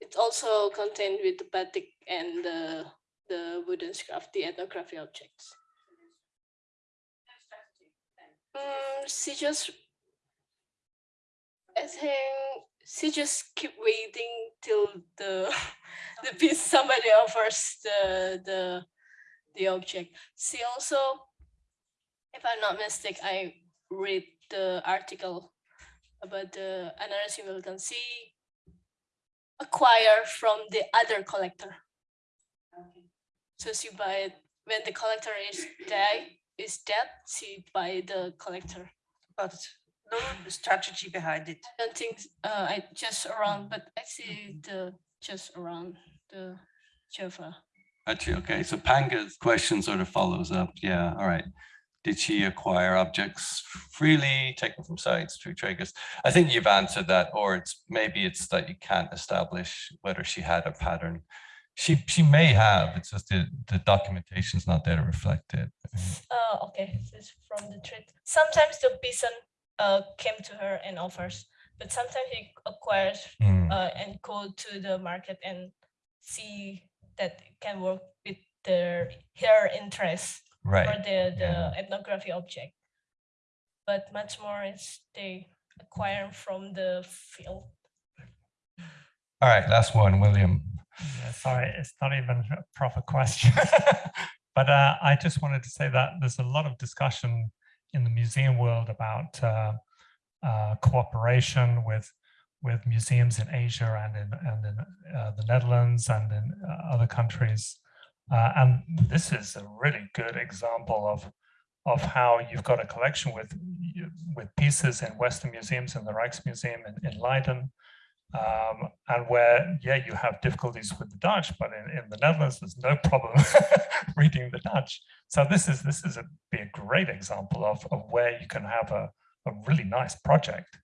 It's also contained with the batik and the the wooden scarf, the ethnography objects. Mm, she just I think she just keep waiting till the [laughs] the piece somebody offers the the the object. She also, if I'm not mistaken, I read the article about the another symbol can see acquire from the other collector. So she buy it when the collector is dead is dead, she buy the collector. But no strategy behind it. I don't think, uh, I just around, but I see the, just around the Java. Actually, okay, so Panga's question sort of follows up. Yeah, all right. Did she acquire objects freely, taken from sites through traders? I think you've answered that, or it's maybe it's that you can't establish whether she had a pattern. She she may have, it's just the, the documentation's not there to reflect it. Oh, okay, this is from the trade. Sometimes the bison, uh, came to her and offers, but sometimes he acquires, Hmm, uh, and go to the market and see that it can work with their, her interest. For Right, the, the yeah. ethnography object. But much more is they acquire from the field. all right, last one, William. Yeah, sorry, it's not even a proper question. [laughs] but uh, I just wanted to say that there's a lot of discussion in the museum world about uh, uh, cooperation with with museums in Asia and in and in uh, the Netherlands and in uh, other countries. Uh, and this is a really good example of of how you've got a collection with with pieces in Western museums in the Rijksmuseum in, in Leiden, um, and where, yeah, you have difficulties with the Dutch, but in, in the Netherlands, there's no problem [laughs] reading the Dutch. So this is this is a be a great example of, of where you can have a, a really nice project.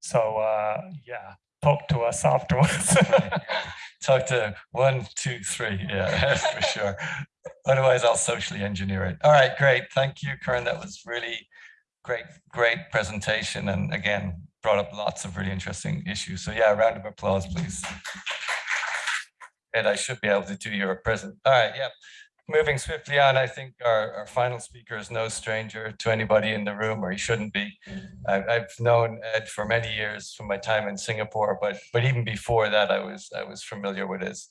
So uh, yeah, talk to us afterwards. [laughs] Talk to one, two, three, yeah, [laughs] for sure. Otherwise, I'll socially engineer it. All right, great. Thank you, Karen. That was really great, great presentation. And again, brought up lots of really interesting issues. So yeah, a round of applause, please. And I should be able to do your present. All right, yeah. Moving swiftly on, I think our, our final speaker is no stranger to anybody in the room, or he shouldn't be. I, I've known Ed for many years from my time in Singapore, but but even before that, I was I was familiar with his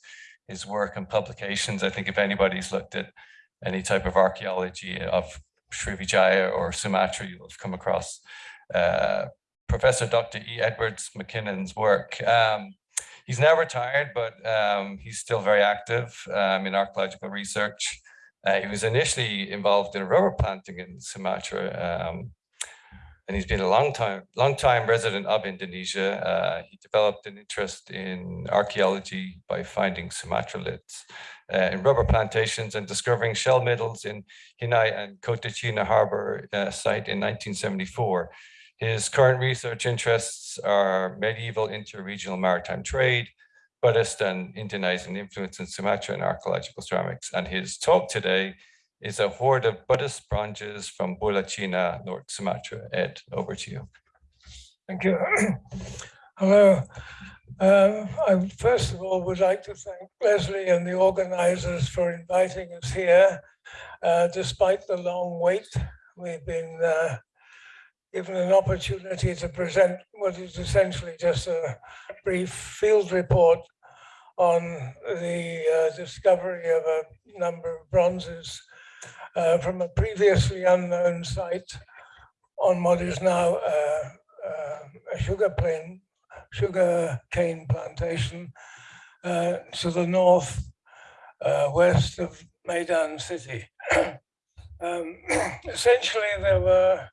his work and publications. I think if anybody's looked at any type of archaeology of Srivijaya or Sumatra, you'll have come across uh, Professor Dr. E. Edwards McKinnon's work. Um, he's now retired, but um, he's still very active um, in archaeological research. Uh, he was initially involved in rubber planting in Sumatra, um, and he's been a long time, long time resident of Indonesia. Uh, he developed an interest in archaeology by finding Sumatra liths uh, in rubber plantations and discovering shell middens in Hinai and Kota Cina Harbor uh, site in 1974. His current research interests are medieval interregional maritime trade, Buddhist and Indonesian influence in Sumatra and archaeological ceramics. And his talk today is a hoard of Buddhist bronzes from Bulacina, North Sumatra. Ed, over to you. Thank you. [clears throat] Hello. Um, I first of all would like to thank Leslie and the organizers for inviting us here. Uh, despite the long wait, we've been uh, given an opportunity to present what is essentially just a brief field report on the uh, discovery of a number of bronzes uh, from a previously unknown site on what is now uh, uh, a sugar plain, sugar cane plantation uh, to the north uh, west of Medan city. [clears throat] um, [clears throat] essentially, there were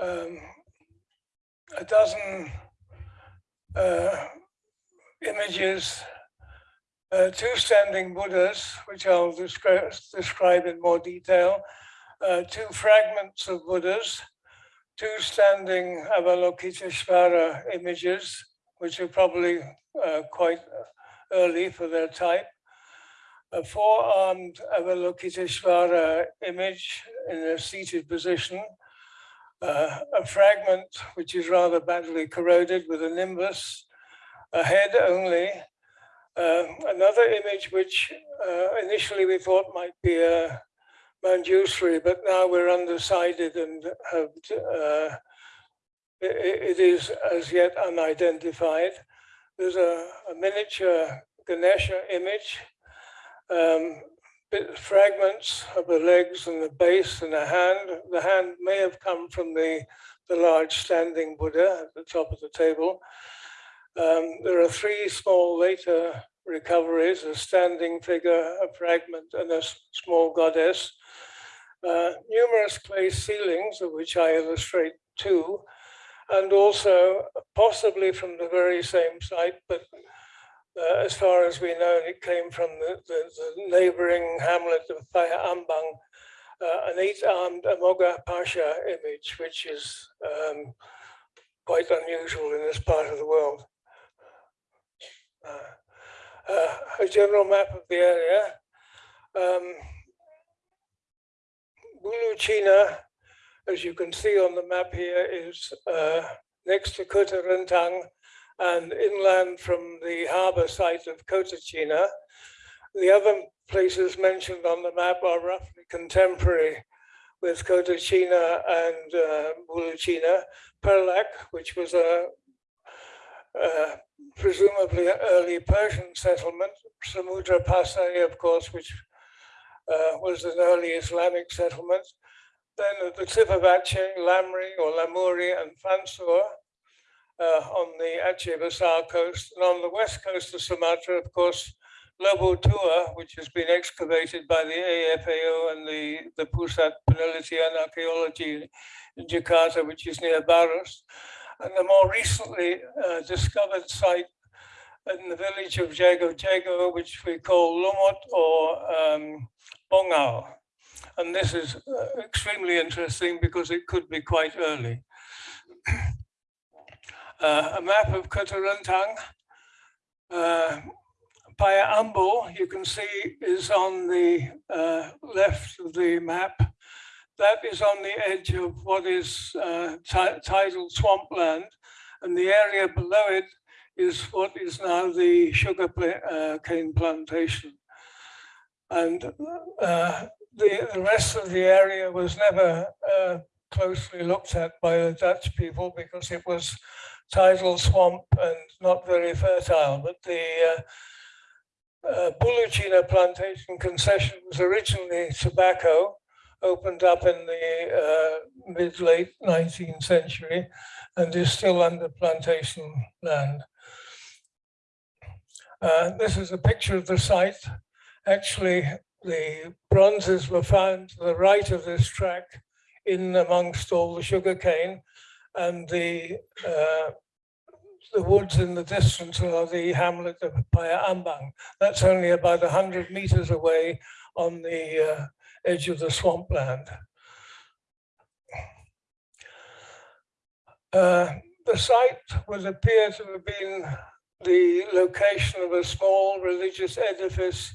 um, a dozen uh, images, uh, two standing Buddhas, which I'll describe, describe in more detail, uh, two fragments of Buddhas, two standing Avalokiteshvara images, which are probably uh, quite early for their type, a four-armed Avalokiteshvara image in a seated position, uh, a fragment which is rather badly corroded with a nimbus, a head only, uh, another image which uh, initially we thought might be a Manjusri, but now we're undecided and have, uh, it, it is as yet unidentified. There's a, a miniature Ganesha image, um, fragments of the legs and the base and the hand. The hand may have come from the, the large standing Buddha at the top of the table. Um, there are three small later recoveries, a standing figure, a fragment, and a small goddess. Uh, numerous clay sealings, of which I illustrate two, and also possibly from the very same site, but uh, as far as we know, it came from the, the, the neighboring hamlet of Paya Ambang, uh, an eight-armed Amoghapasha image, which is um, quite unusual in this part of the world. Uh, uh a general map of the area. Um, Bulucina, as you can see on the map here, is uh, next to Kota Rentang and inland from the harbour site of Kota Cina. The other places mentioned on the map are roughly contemporary with Kota Cina and uh, Bulucina. Perlak, which was a, a presumably early Persian settlement. Samudra Pasai, of course, which uh, was an early Islamic settlement. Then at the tip of Aceh, Lamri or Lamuri and Fansur uh, on the Aceh Besar coast. And on the west coast of Sumatra, of course, Lobu Tua, which has been excavated by the EFEO and the, the Pusat Penelitian Archaeology in Jakarta, which is near Barus. And the more recently uh, discovered site in the village of Jago Jago, which we call Lumut or um, Bongal. And this is uh, extremely interesting because it could be quite early. Uh, a map of Kota Rentang. Uh, Paya Ambo, you can see, is on the uh, left of the map. That is on the edge of what is uh, tidal swampland, and the area below it is what is now the sugar uh, cane plantation. And uh, the, the rest of the area was never uh, closely looked at by the Dutch people because it was tidal swamp and not very fertile. But the uh, uh, Bulucina plantation concession was originally tobacco, opened up in the uh, mid-late 19th century and is still under plantation land. Uh, this is a picture of the site. Actually, the bronzes were found to the right of this track in amongst all the sugar cane and the uh, the woods in the distance are the hamlet of Paya Ambang. That's only about 100 meters away on the uh, edge of the swampland. Uh, the site would appear to have been the location of a small religious edifice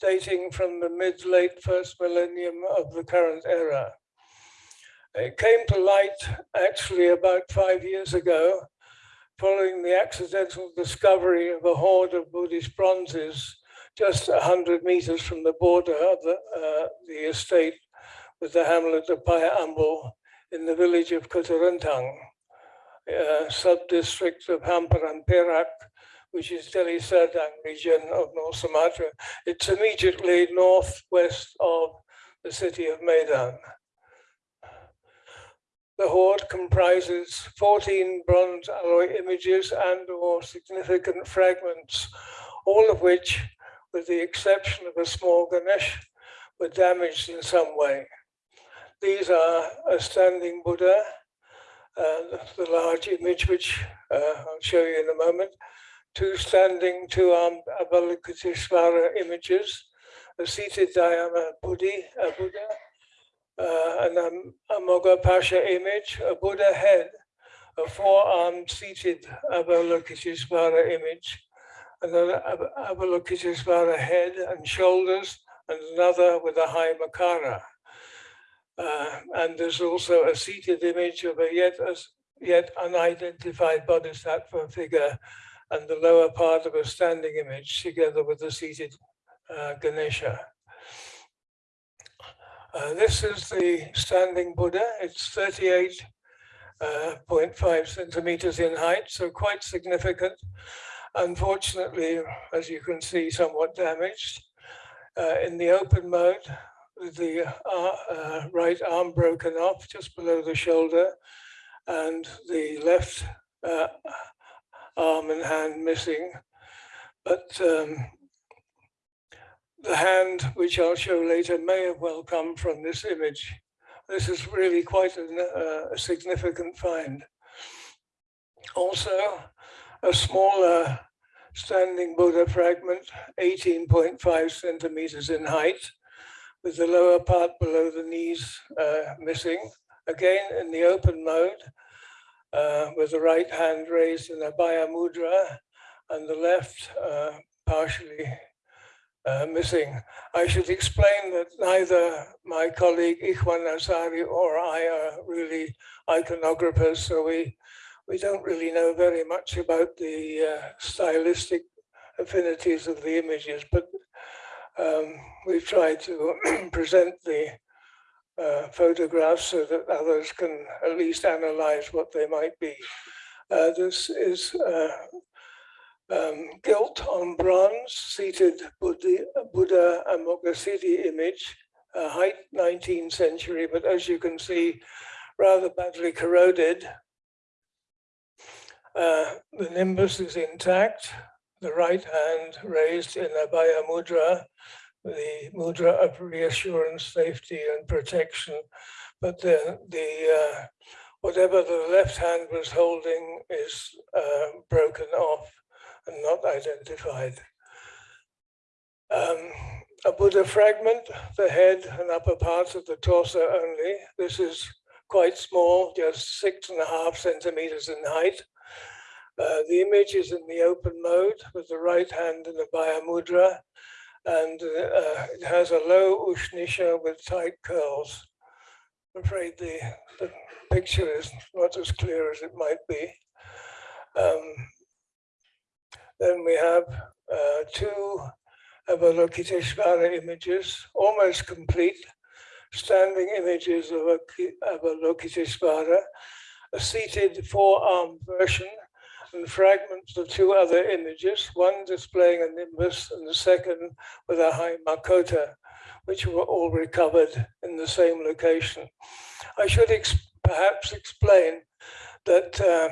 dating from the mid-late first millennium of the current era. It came to light actually about five years ago, following the accidental discovery of a hoard of Buddhist bronzes just 100 meters from the border of the, uh, the estate with the hamlet of Payamble in the village of Kota Rentang, uh, sub-district of Hamparan Perak, which is Deli Serdang region of North Sumatra. It's immediately northwest of the city of Medan. The hoard comprises 14 bronze alloy images and or significant fragments, all of which, with the exception of a small Ganesh, were damaged in some way. These are a standing Buddha, uh, the large image which uh, I'll show you in a moment, two standing, two armed Avalokiteshvara images, a seated Dhyana Buddhi, a Buddha, an um, Amoghapasha image, a Buddha head, a four-armed seated Avalokiteshvara image, another Avalokiteshvara head and shoulders, and another with a high Makara. Uh, and there's also a seated image of a yet, a yet unidentified bodhisattva figure and the lower part of a standing image together with the seated uh, Ganesha. Uh, this is the standing Buddha. It's 38.5 uh, centimeters in height, so quite significant. Unfortunately, as you can see, somewhat damaged. Uh, in the open mode, the uh, uh, right arm broken off just below the shoulder and the left uh, arm and hand missing. But um, the hand, which I'll show later, may have well come from this image. This is really quite an, uh, a significant find. Also, a smaller standing Buddha fragment, 18.5 centimeters in height, with the lower part below the knees uh, missing. Again, in the open mode, uh, with the right hand raised in Abhaya Mudra and the left uh, partially uh, missing. I should explain that neither my colleague Ichwan Azhari or I are really iconographers, so we, we don't really know very much about the uh, stylistic affinities of the images, but um, we've tried to [clears throat] present the uh, photographs so that others can at least analyze what they might be. Uh, this is uh, um, gilt on bronze, seated Buddha, Buddha Amoghasiddhi image, uh, height 19th century, but as you can see, rather badly corroded. Uh, the nimbus is intact, the right hand raised in Abhaya Mudra, the mudra of reassurance, safety, and protection. But the, the uh, whatever the left hand was holding is uh, broken off not identified. Um, a Buddha fragment, the head and upper parts of the torso only. This is quite small, just six and a half centimeters in height. Uh, the image is in the open mode with the right hand in the Abhaya Mudra and uh, it has a low ushnisha with tight curls. I'm afraid the, the picture is not as clear as it might be. Um, then we have uh, two Avalokiteshvara images, almost complete, standing images of Avalokiteshvara, a seated four-armed version and fragments of two other images, one displaying a nimbus and the second with a high Makota, which were all recovered in the same location. I should ex perhaps explain that uh,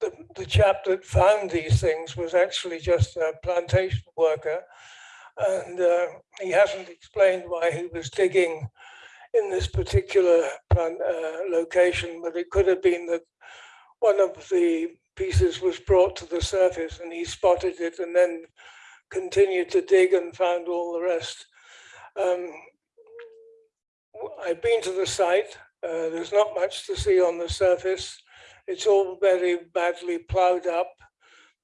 the, the chap that found these things was actually just a plantation worker and uh, he hasn't explained why he was digging in this particular plant, uh, location, but it could have been that one of the pieces was brought to the surface and he spotted it and then continued to dig and found all the rest. Um, I've been to the site. Uh, there's not much to see on the surface. It's all very badly plowed up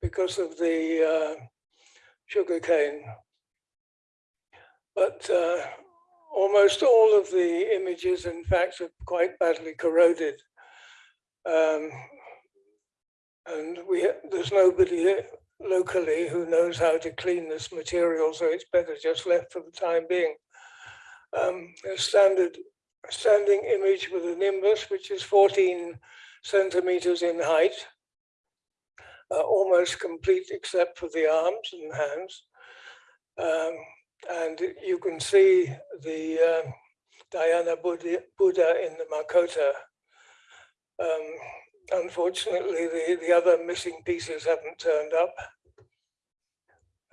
because of the uh, sugarcane. But uh, almost all of the images, in fact, are quite badly corroded. Um, and we there's nobody locally who knows how to clean this material, so it's better just left for the time being. Um, a standard standing image with a nimbus, which is 14 centimeters in height, uh, almost complete except for the arms and hands. Um, and you can see the uh, Dhyana Buddha, Buddha in the Makota. Um, unfortunately, the, the other missing pieces haven't turned up.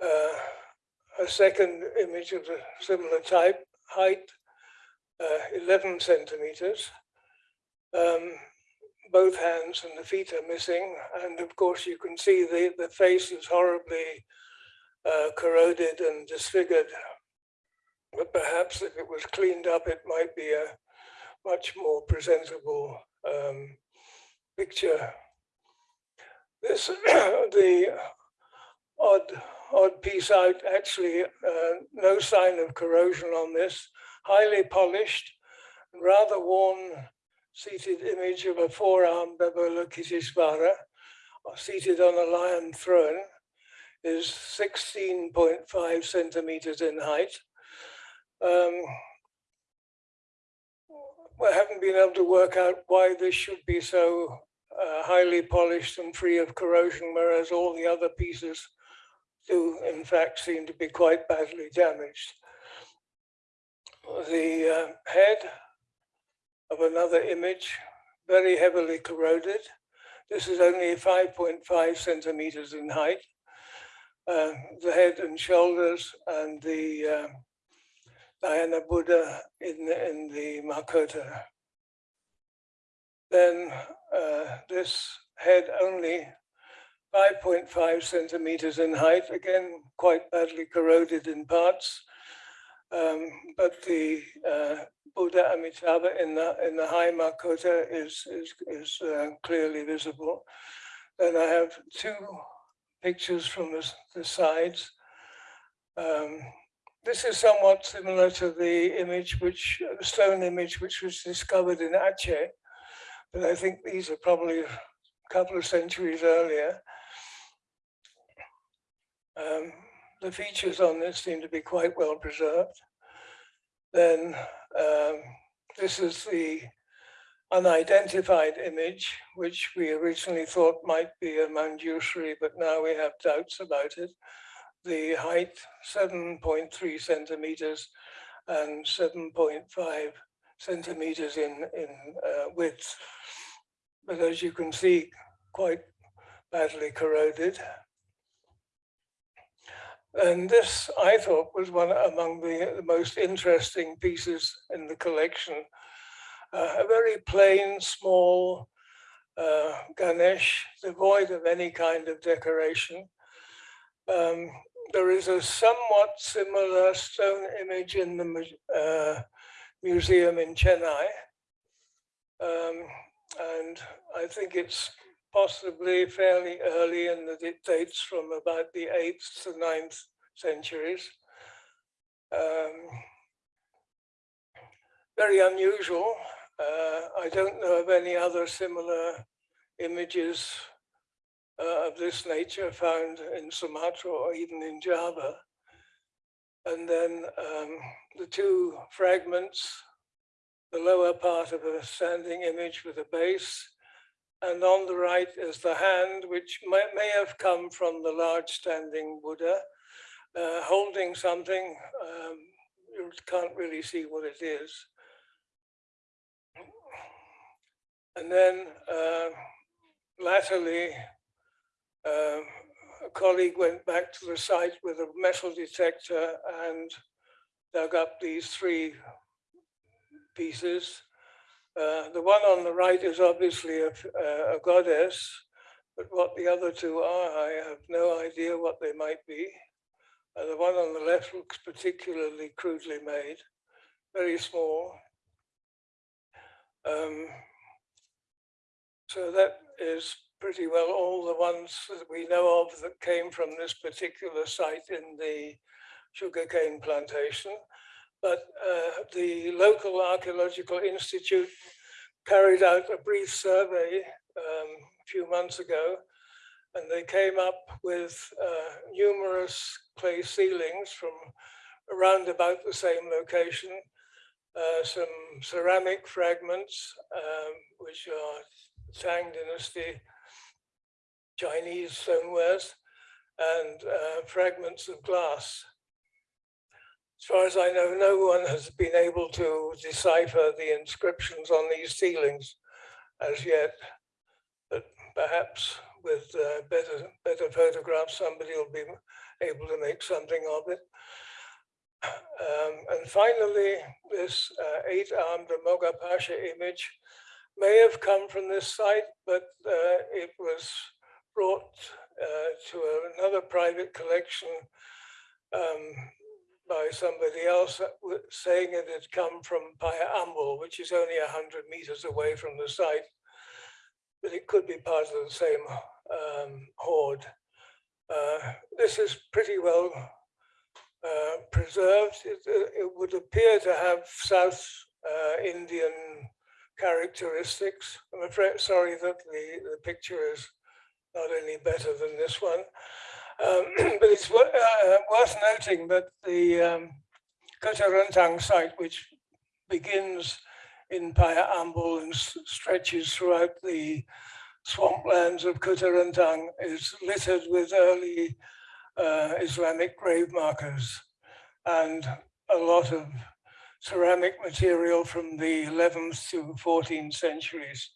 Uh, a second image of a similar type, height, uh, 11 centimeters. Um, both hands and the feet are missing. And of course, you can see the, the face is horribly uh, corroded and disfigured. But perhaps if it was cleaned up, it might be a much more presentable um, picture. This, [clears throat] the odd, odd piece out, actually uh, no sign of corrosion on this, highly polished, rather worn seated image of a four-armed Avalokiteshvara seated on a lion throne is 16.5 centimeters in height. Um, we haven't been able to work out why this should be so uh, highly polished and free of corrosion, whereas all the other pieces do in fact seem to be quite badly damaged. The uh, head of another image, very heavily corroded. This is only 5.5 centimeters in height. Uh, the head and shoulders and the uh, Dhyana Buddha in the, in the Makota. Then uh, this head only 5.5 centimeters in height, again, quite badly corroded in parts. Um, but the uh, Buddha Amitabha in the in the high Makota is is is uh, clearly visible. Then I have two pictures from the, the sides. Um, this is somewhat similar to the image which stone image which was discovered in Aceh, but I think these are probably a couple of centuries earlier. Um, the features on this seem to be quite well preserved. Then um, this is the unidentified image, which we originally thought might be a Manjushri, but now we have doubts about it. The height, 7.3 centimeters and 7.5 centimeters in, in uh, width. But as you can see, quite badly corroded. And this, I thought, was one among the, most interesting pieces in the collection. Uh, a very plain, small uh, Ganesh, devoid of any kind of decoration. Um, there is a somewhat similar stone image in the uh, museum in Chennai. Um, and I think it's possibly fairly early and that it dates from about the 8th to 9th centuries. Um, very unusual. Uh, I don't know of any other similar images uh, of this nature found in Sumatra or even in Java. And then um, the two fragments, the lower part of a standing image with a base and on the right is the hand, which may, may have come from the large standing Buddha, uh, holding something. Um, you can't really see what it is. And then uh, latterly, uh, a colleague went back to the site with a metal detector and dug up these three pieces uh, the one on the right is obviously a, a, goddess, but what the other two are, I have no idea what they might be. Uh, the one on the left looks particularly crudely made, very small. Um, So that is pretty well all the ones that we know of that came from this particular site in the sugarcane plantation. But uh, the local archaeological institute carried out a brief survey um, a few months ago, and they came up with uh, numerous clay sealings from around about the same location, uh, some ceramic fragments, um, which are Tang Dynasty Chinese stonewares, and uh, fragments of glass. As far as I know, no one has been able to decipher the inscriptions on these sealings as yet, but perhaps with uh, better, better photographs, somebody will be able to make something of it. Um, and finally, this uh, eight-armed Moga Pasha image may have come from this site, but uh, it was brought uh, to another private collection um, by somebody else saying it had come from Paya Ambul, which is only 100 meters away from the site, but it could be part of the same um, hoard. Uh, this is pretty well uh, preserved. It, it, would appear to have South uh, Indian characteristics. I'm afraid, sorry that the, the picture is not any better than this one. Um, [clears throat] but it's uh, worth noting that the um, site, which begins in Paya Ambul and stretches throughout the swamplands of Kota is littered with early uh, Islamic grave markers and a lot of ceramic material from the 11th to 14th centuries.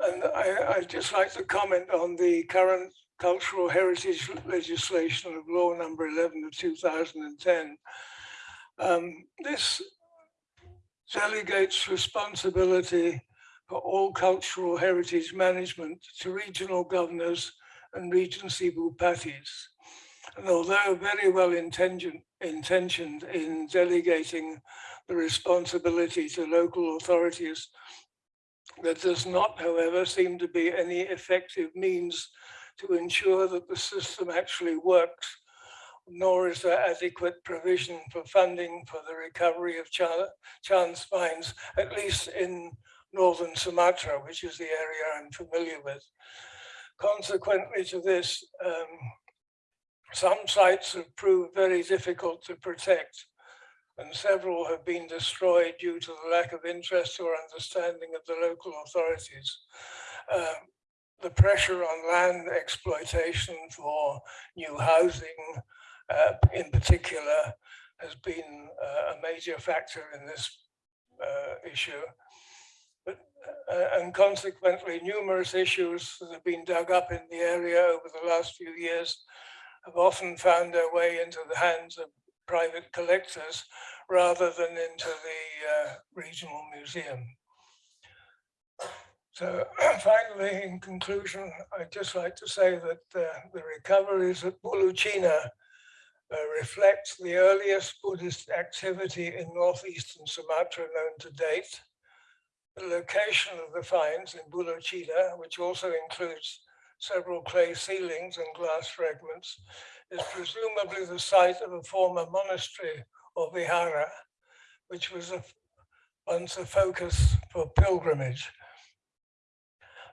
And I, I'd just like to comment on the current cultural heritage legislation of law number 11 of 2010. Um, this delegates responsibility for all cultural heritage management to regional governors and Regency Bupatis. And although very well intentioned in delegating the responsibility to local authorities, there does not, however, seem to be any effective means to ensure that the system actually works, nor is there adequate provision for funding for the recovery of chance finds, at least in northern Sumatra, which is the area I'm familiar with. Consequently to this, um, some sites have proved very difficult to protect and several have been destroyed due to the lack of interest or understanding of the local authorities. Uh, the pressure on land exploitation for new housing uh, in particular has been uh, a major factor in this uh, issue. Uh, and consequently, numerous issues that have been dug up in the area over the last few years have often found their way into the hands of private collectors rather than into the uh, regional museum. So [clears throat] finally, in conclusion, I'd just like to say that uh, the recoveries at Bulucina uh, reflect the earliest Buddhist activity in northeastern Sumatra known to date the location of the finds in Bulucina, which also includes several clay sealings and glass fragments, is presumably the site of a former monastery or vihara, which was a, once a focus for pilgrimage.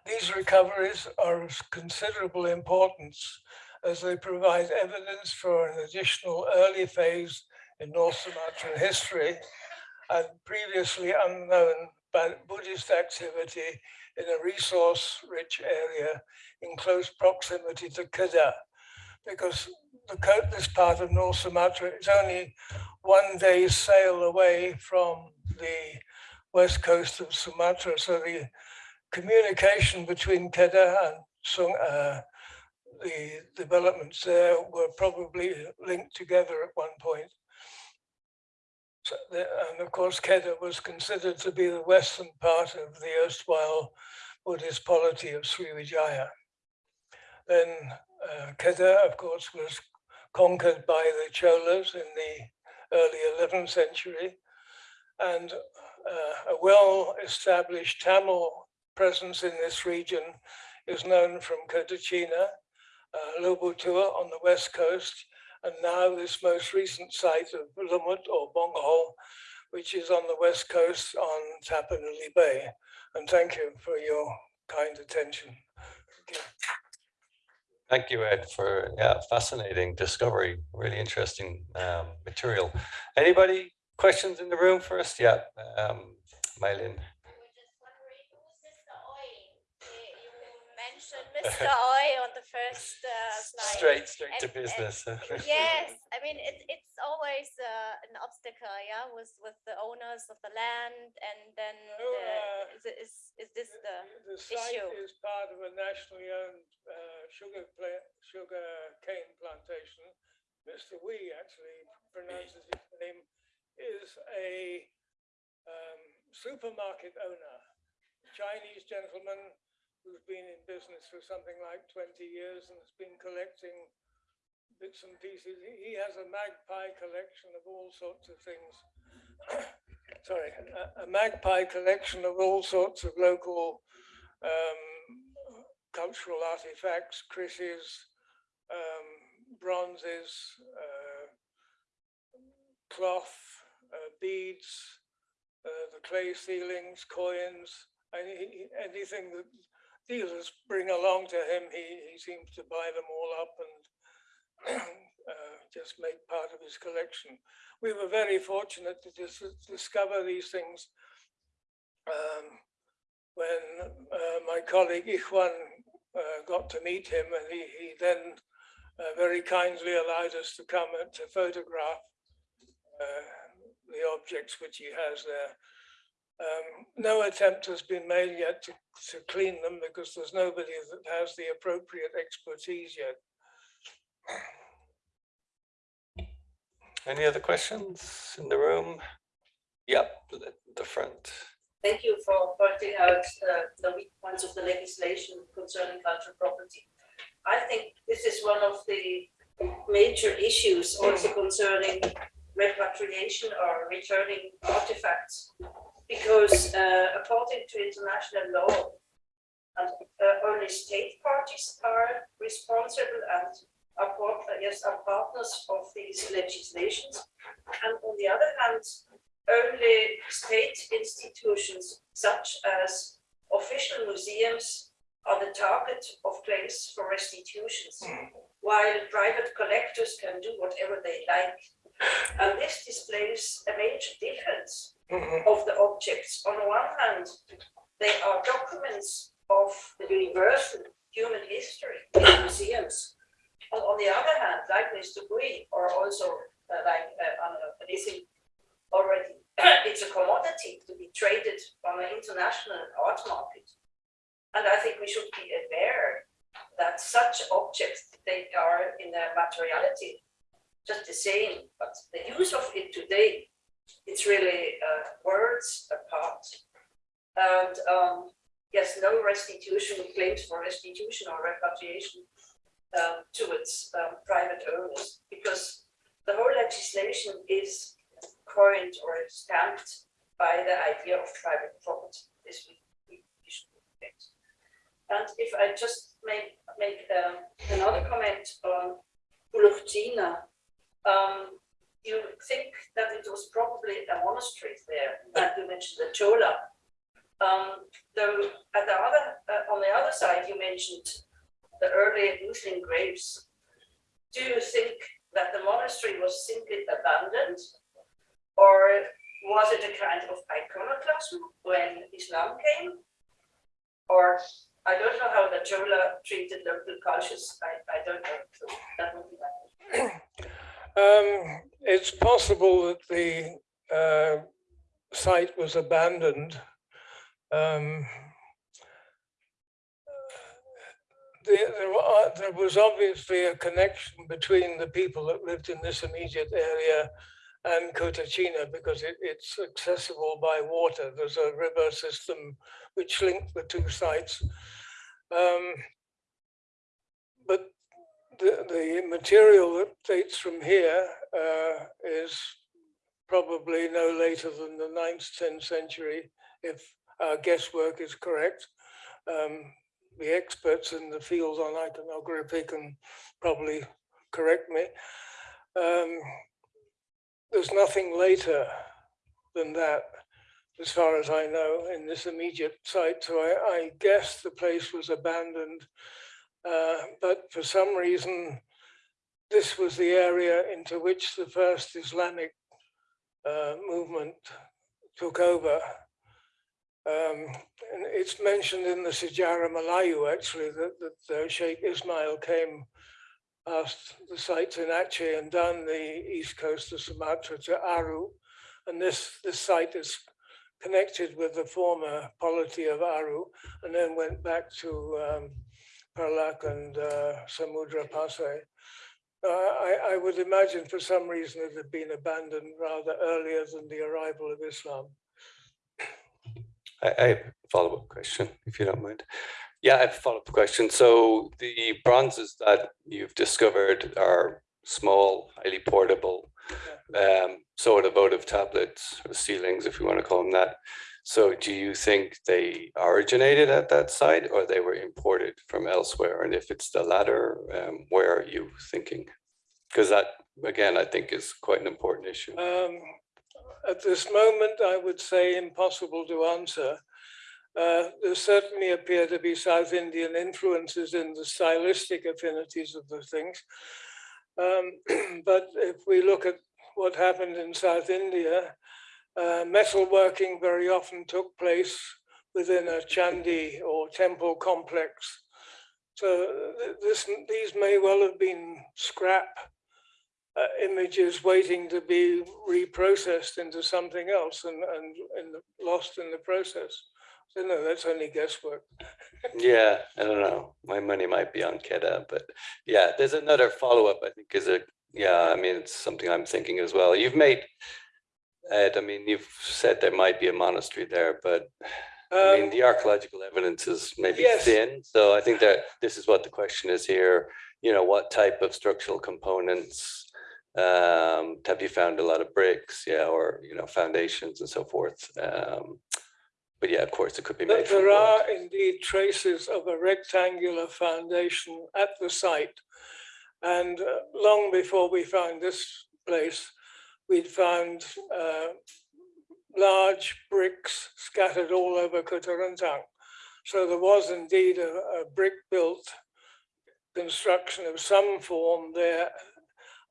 These recoveries are of considerable importance as they provide evidence for an additional early phase in North Sumatran history and previously unknown Buddhist activity in a resource-rich area in close proximity to Kedah, because the, this part of North Sumatra is only one day's sail away from the west coast of Sumatra. So the communication between Kedah and Sung, uh, the developments there were probably linked together at one point. So the, and of course, Kedah was considered to be the western part of the erstwhile Buddhist polity of Sriwijaya. Then uh, Kedah, of course, was conquered by the Cholas in the early 11th century. And uh, a well-established Tamil presence in this region is known from Kota Cina, uh, Lobu Tua on the west coast, and now this most recent site of Lumut or Bongal, which is on the west coast on Tapanuli Bay. And thank you for your kind attention. Thank you. Ed, for yeah, fascinating discovery, really interesting um, material. Anybody questions in the room first? Yeah, um, Mylin. Mr. Oi [laughs] on the first uh, slide. Straight, straight to And- and- business. [laughs] Yes, I mean, it, it's always uh, an obstacle, yeah, with, with the owners of the land and then No, the, uh, is, it- is, is this the, The site issue. is part of a nationally owned uh, sugar pla- sugar cane plantation. Mr. Wee actually pronounces his name is a um, supermarket owner, Chinese gentleman who's been in business for something like 20 years and has been collecting bits and pieces. He, he has a magpie collection of all sorts of things. [coughs] Sorry, a, a magpie collection of all sorts of local um, cultural artifacts, krises, um, bronzes, uh, cloth, uh, beads, uh, the clay sealings, coins, any, anything that dealers bring along to him, he, he seems to buy them all up and [clears throat] uh, just make part of his collection. We were very fortunate to dis discover these things um, when uh, my colleague Ichwan uh, got to meet him and he, he then uh, very kindly allowed us to come and to photograph uh, the objects which he has there. Um, no attempt has been made yet to, to clean them because there's nobody that has the appropriate expertise yet. Any other questions in the room? Yep, the, front. Thank you for pointing out uh, the weak points of the legislation concerning cultural property. I think this is one of the major issues also concerning repatriation or returning artifacts. Because uh, according to international law, and, uh, only state parties are responsible and are, part- yes, are partners of these legislations. And on the other hand, only state institutions such as official museums are the target of claims for restitutions, while private collectors can do whatever they like. And this displays a major difference of the objects. On the one hand, they are documents of the universal human history in museums. And on the other hand, like Mr. Bui, or also uh, like uh, Lizzie already, [clears throat] it's a commodity to be traded on an international art market. And I think we should be aware that such objects, they are in their materiality just the same, but the use of it today, it's really uh, words apart. And um, yes, no restitution claims for restitution or repatriation um, to its um, private owners, because the whole legislation is coined or stamped by the idea of private property. This we, should respect. And if I just make make um, another comment on Bulucina, um, you think that it was probably a monastery there, like you mentioned the Chola. Um, though at the other, uh, on the other side, you mentioned the early Muslim graves. Do you think that the monastery was simply abandoned, or was it a kind of iconoclasm when Islam came? Or I don't know how the Chola treated local cultures. I, I don't know. So that would be my question. [clears throat] Um, it's possible that the uh, site was abandoned. Um, there, there, wa- there was obviously a connection between the people that lived in this immediate area and Kota Cina because it, it's accessible by water. There's a river system which linked the two sites. Um, the, the material that dates from here uh, is probably no later than the 9th, 10th century, if our guesswork is correct. Um, the experts in the field on iconography can probably correct me. Um, there's nothing later than that, as far as I know, in this immediate site. So I, I guess the place was abandoned. Uh, but for some reason, this was the area into which the first Islamic uh, movement took over. Um, and it's mentioned in the Sejarah Melayu actually that, that uh, Sheikh Ismail came past the sites in Aceh and down the east coast of Sumatra to Aru. And this, this site is connected with the former polity of Aru and then went back to um, Perlak and uh, Samudra Pasai. Uh, I, I would imagine for some reason it had been abandoned rather earlier than the arrival of Islam. I, I have a follow-up question, if you don't mind. Yeah, I have a follow-up question. So the bronzes that you've discovered are small, highly portable, um, sort of votive tablets or sealings, if you want to call them that. So do you think they originated at that site or they were imported from elsewhere? And if it's the latter, um, where are you thinking? Because that, again, I think is quite an important issue. Um, at this moment, I would say impossible to answer. Uh, there certainly appear to be South Indian influences in the stylistic affinities of the things. Um, [clears throat] but if we look at what happened in South India, uh, metalworking very often took place within a chandi or temple complex. So this, these may well have been scrap uh, images waiting to be reprocessed into something else and, and, and lost in the process. So no, that's only guesswork. [laughs] Yeah, I don't know. My money might be on Kedah, but yeah, there's another follow-up, I think, is a, yeah, I mean, it's something I'm thinking as well. You've made, Ed, I mean, you've said there might be a monastery there, but I mean, Um, the archaeological evidence is maybe yes. thin. So I think that this is what the question is here. You know, what type of structural components? Um, have you found a lot of bricks? Yeah, or, you know, foundations and so forth. Um, but yeah, of course, it could be There made there wood. are indeed traces of a rectangular foundation at the site. And uh, long before we found this place, we'd found uh, large bricks scattered all over Kota Rentang. So there was indeed a, a brick-built construction of some form there,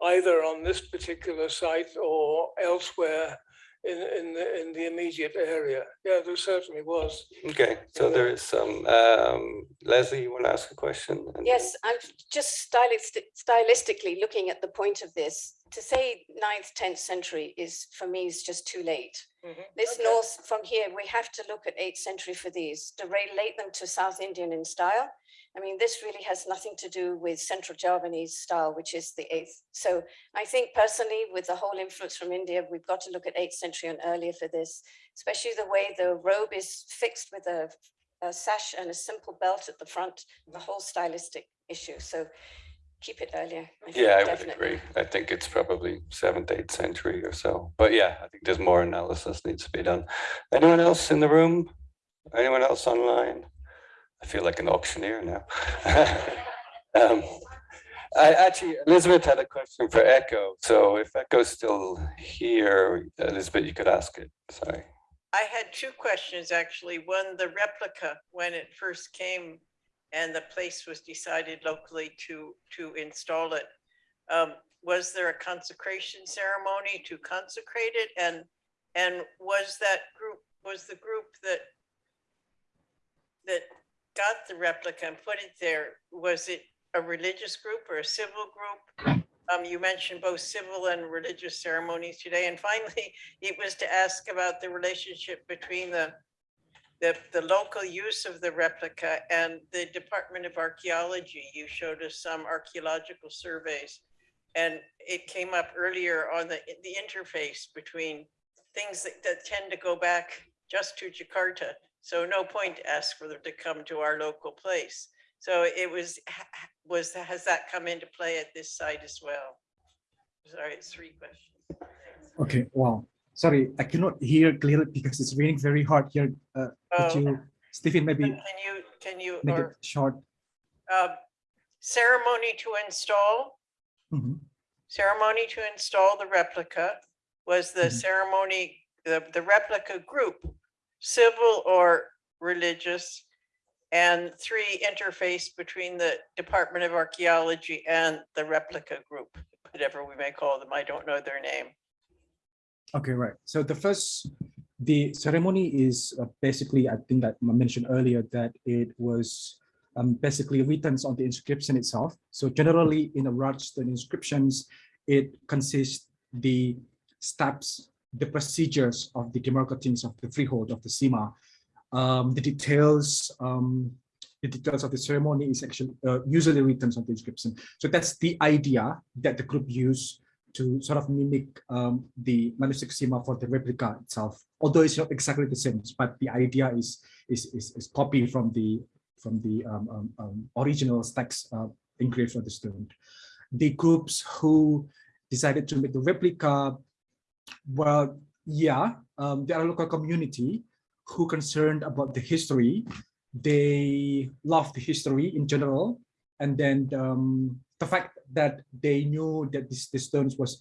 either on this particular site or elsewhere in, in, the, in the immediate area. Yeah, there certainly was. Okay, so there is some, um, Leslie, you want to ask a question? Yes, I'm just stylistic, stylistically looking at the point of this. To say ninth, tenth century is, for me, is just too late. This Okay. north, from here, we have to look at eighth century for these, to relate them to South Indian in style. I mean, this really has nothing to do with Central Javanese style, which is the eighth. So I think personally, with the whole influence from India, we've got to look at eighth century and earlier for this, especially the way the robe is fixed with a, a sash and a simple belt at the front, the whole stylistic issue. So keep it earlier. I Yeah, I would agree. I think it's probably seventh, eighth century or so. But yeah, I think there's more analysis needs to be done. Anyone else in the room? Anyone else online? I feel like an auctioneer now. [laughs] Um, I actually, Elizabeth had a question for Eko. So if Eko's still here, Elizabeth, you could ask it. Sorry. I had two questions, actually. One, the replica, when it first came and the place was decided locally to, to install it. um, Was there a consecration ceremony to consecrate it? And, and was that group, was the group that that got the replica and put it there, was it a religious group or a civil group? Um, you mentioned both civil and religious ceremonies today. And finally, [laughs] it was to ask about the relationship between the the, the local use of the replica and the Department of Archaeology. You showed us some archaeological surveys. And it came up earlier on the, the interface between things that, that tend to go back just to Jakarta. So no point to ask for them to come to our local place. So it was, was, has that come into play at this site as well? Sorry, it's three questions. Okay, wow. Sorry, I cannot hear clearly because it's raining very hard here. Uh, Oh. could you, Stephen, maybe Can you, can you, make or it short? um, ceremony to install, Mhm. ceremony to install the replica was the Mhm. ceremony, the, the replica group, civil or religious, and three interface between the Department of Archaeology and the replica group, whatever we may call them. I don't know their name. Okay, right. So the first, the ceremony is uh, basically, I think that I mentioned earlier that it was um, basically written on the inscription itself. So generally in the Rajasthan inscriptions, it consists the steps, the procedures of the demarcations of the freehold of the Sima. Um, the details, um, the details of the ceremony is actually uh, usually written on the inscription. So that's the idea that the group used to sort of mimic um, the manuscript Sima for the replica itself, although it's not exactly the same, but the idea is is is, is copied from the from the um, um, um, original text uh, engraved on the stone. The groups who decided to make the replica, well, yeah, um, there are local community who concerned about the history. They love the history in general, and then um, the fact that they knew that this the stones was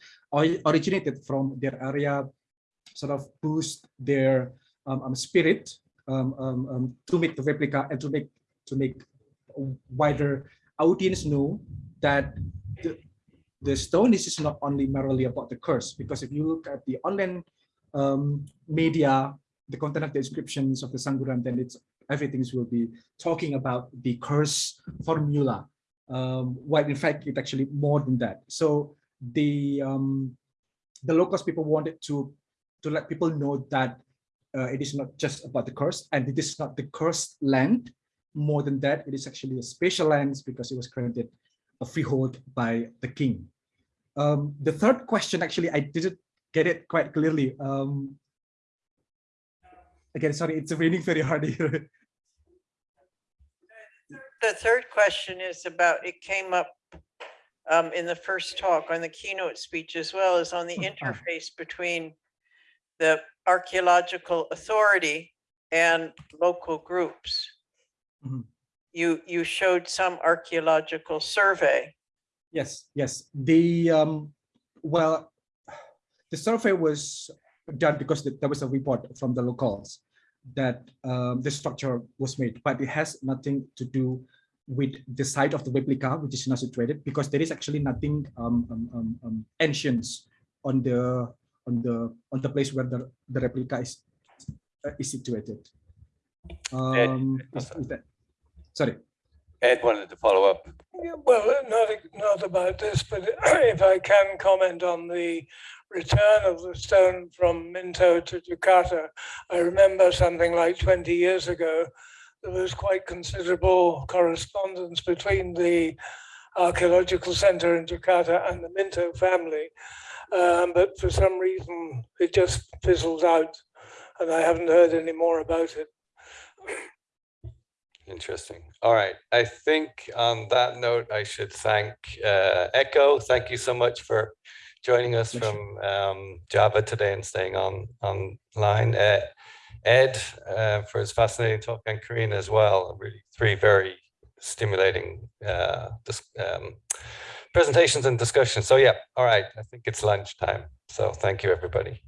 originated from their area sort of boost their um, um, spirit um, um, to make the replica and to make to make wider audience know that the, the stone is not only merely about the curse because if you look at the online um, media the content of the descriptions of the Sangguran then it's everything will be talking about the curse formula um, while in fact it's actually more than that. So the um, the locals people wanted to to let people know that uh, it is not just about the curse and it is not the cursed land. More than that, it is actually a special land because it was granted a freehold by the king. Um, the third question, actually, I didn't get it quite clearly. Um, again, sorry, it's raining very hard here. [laughs] The third question is about, it came up um, in the first talk on the keynote speech as well as on the Hmm, ah. interface between the archaeological authority and local groups. Mhm. You, you showed some archaeological survey. Yes, yes. The um, well, the survey was done because th- there was a report from the locals that um, the structure was made, but it has nothing to do with the site of the replica, which is not situated, because there is actually nothing um, um, um, um, ancient on the on the on the place where the the replica is uh, is situated. Um, is- is that- sorry. Ed wanted to follow up. Yeah, Well, not, not about this, but [clears throat] if I can comment on the return of the stone from Minto to Jakarta. I remember something like 20 years ago, there was quite considerable correspondence between the archaeological center in Jakarta and the Minto family. Um, but for some reason, it just fizzled out and I haven't heard any more about it. [clears throat] Interesting. All right. I think on that note, I should thank uh, Eko. Thank you so much for joining us from um, Java today and staying on online. Uh, Ed uh, for his fascinating talk and Karina as well. Really three very stimulating uh, um, presentations and discussions. So yeah, all right. I think it's lunchtime. So thank you, everybody.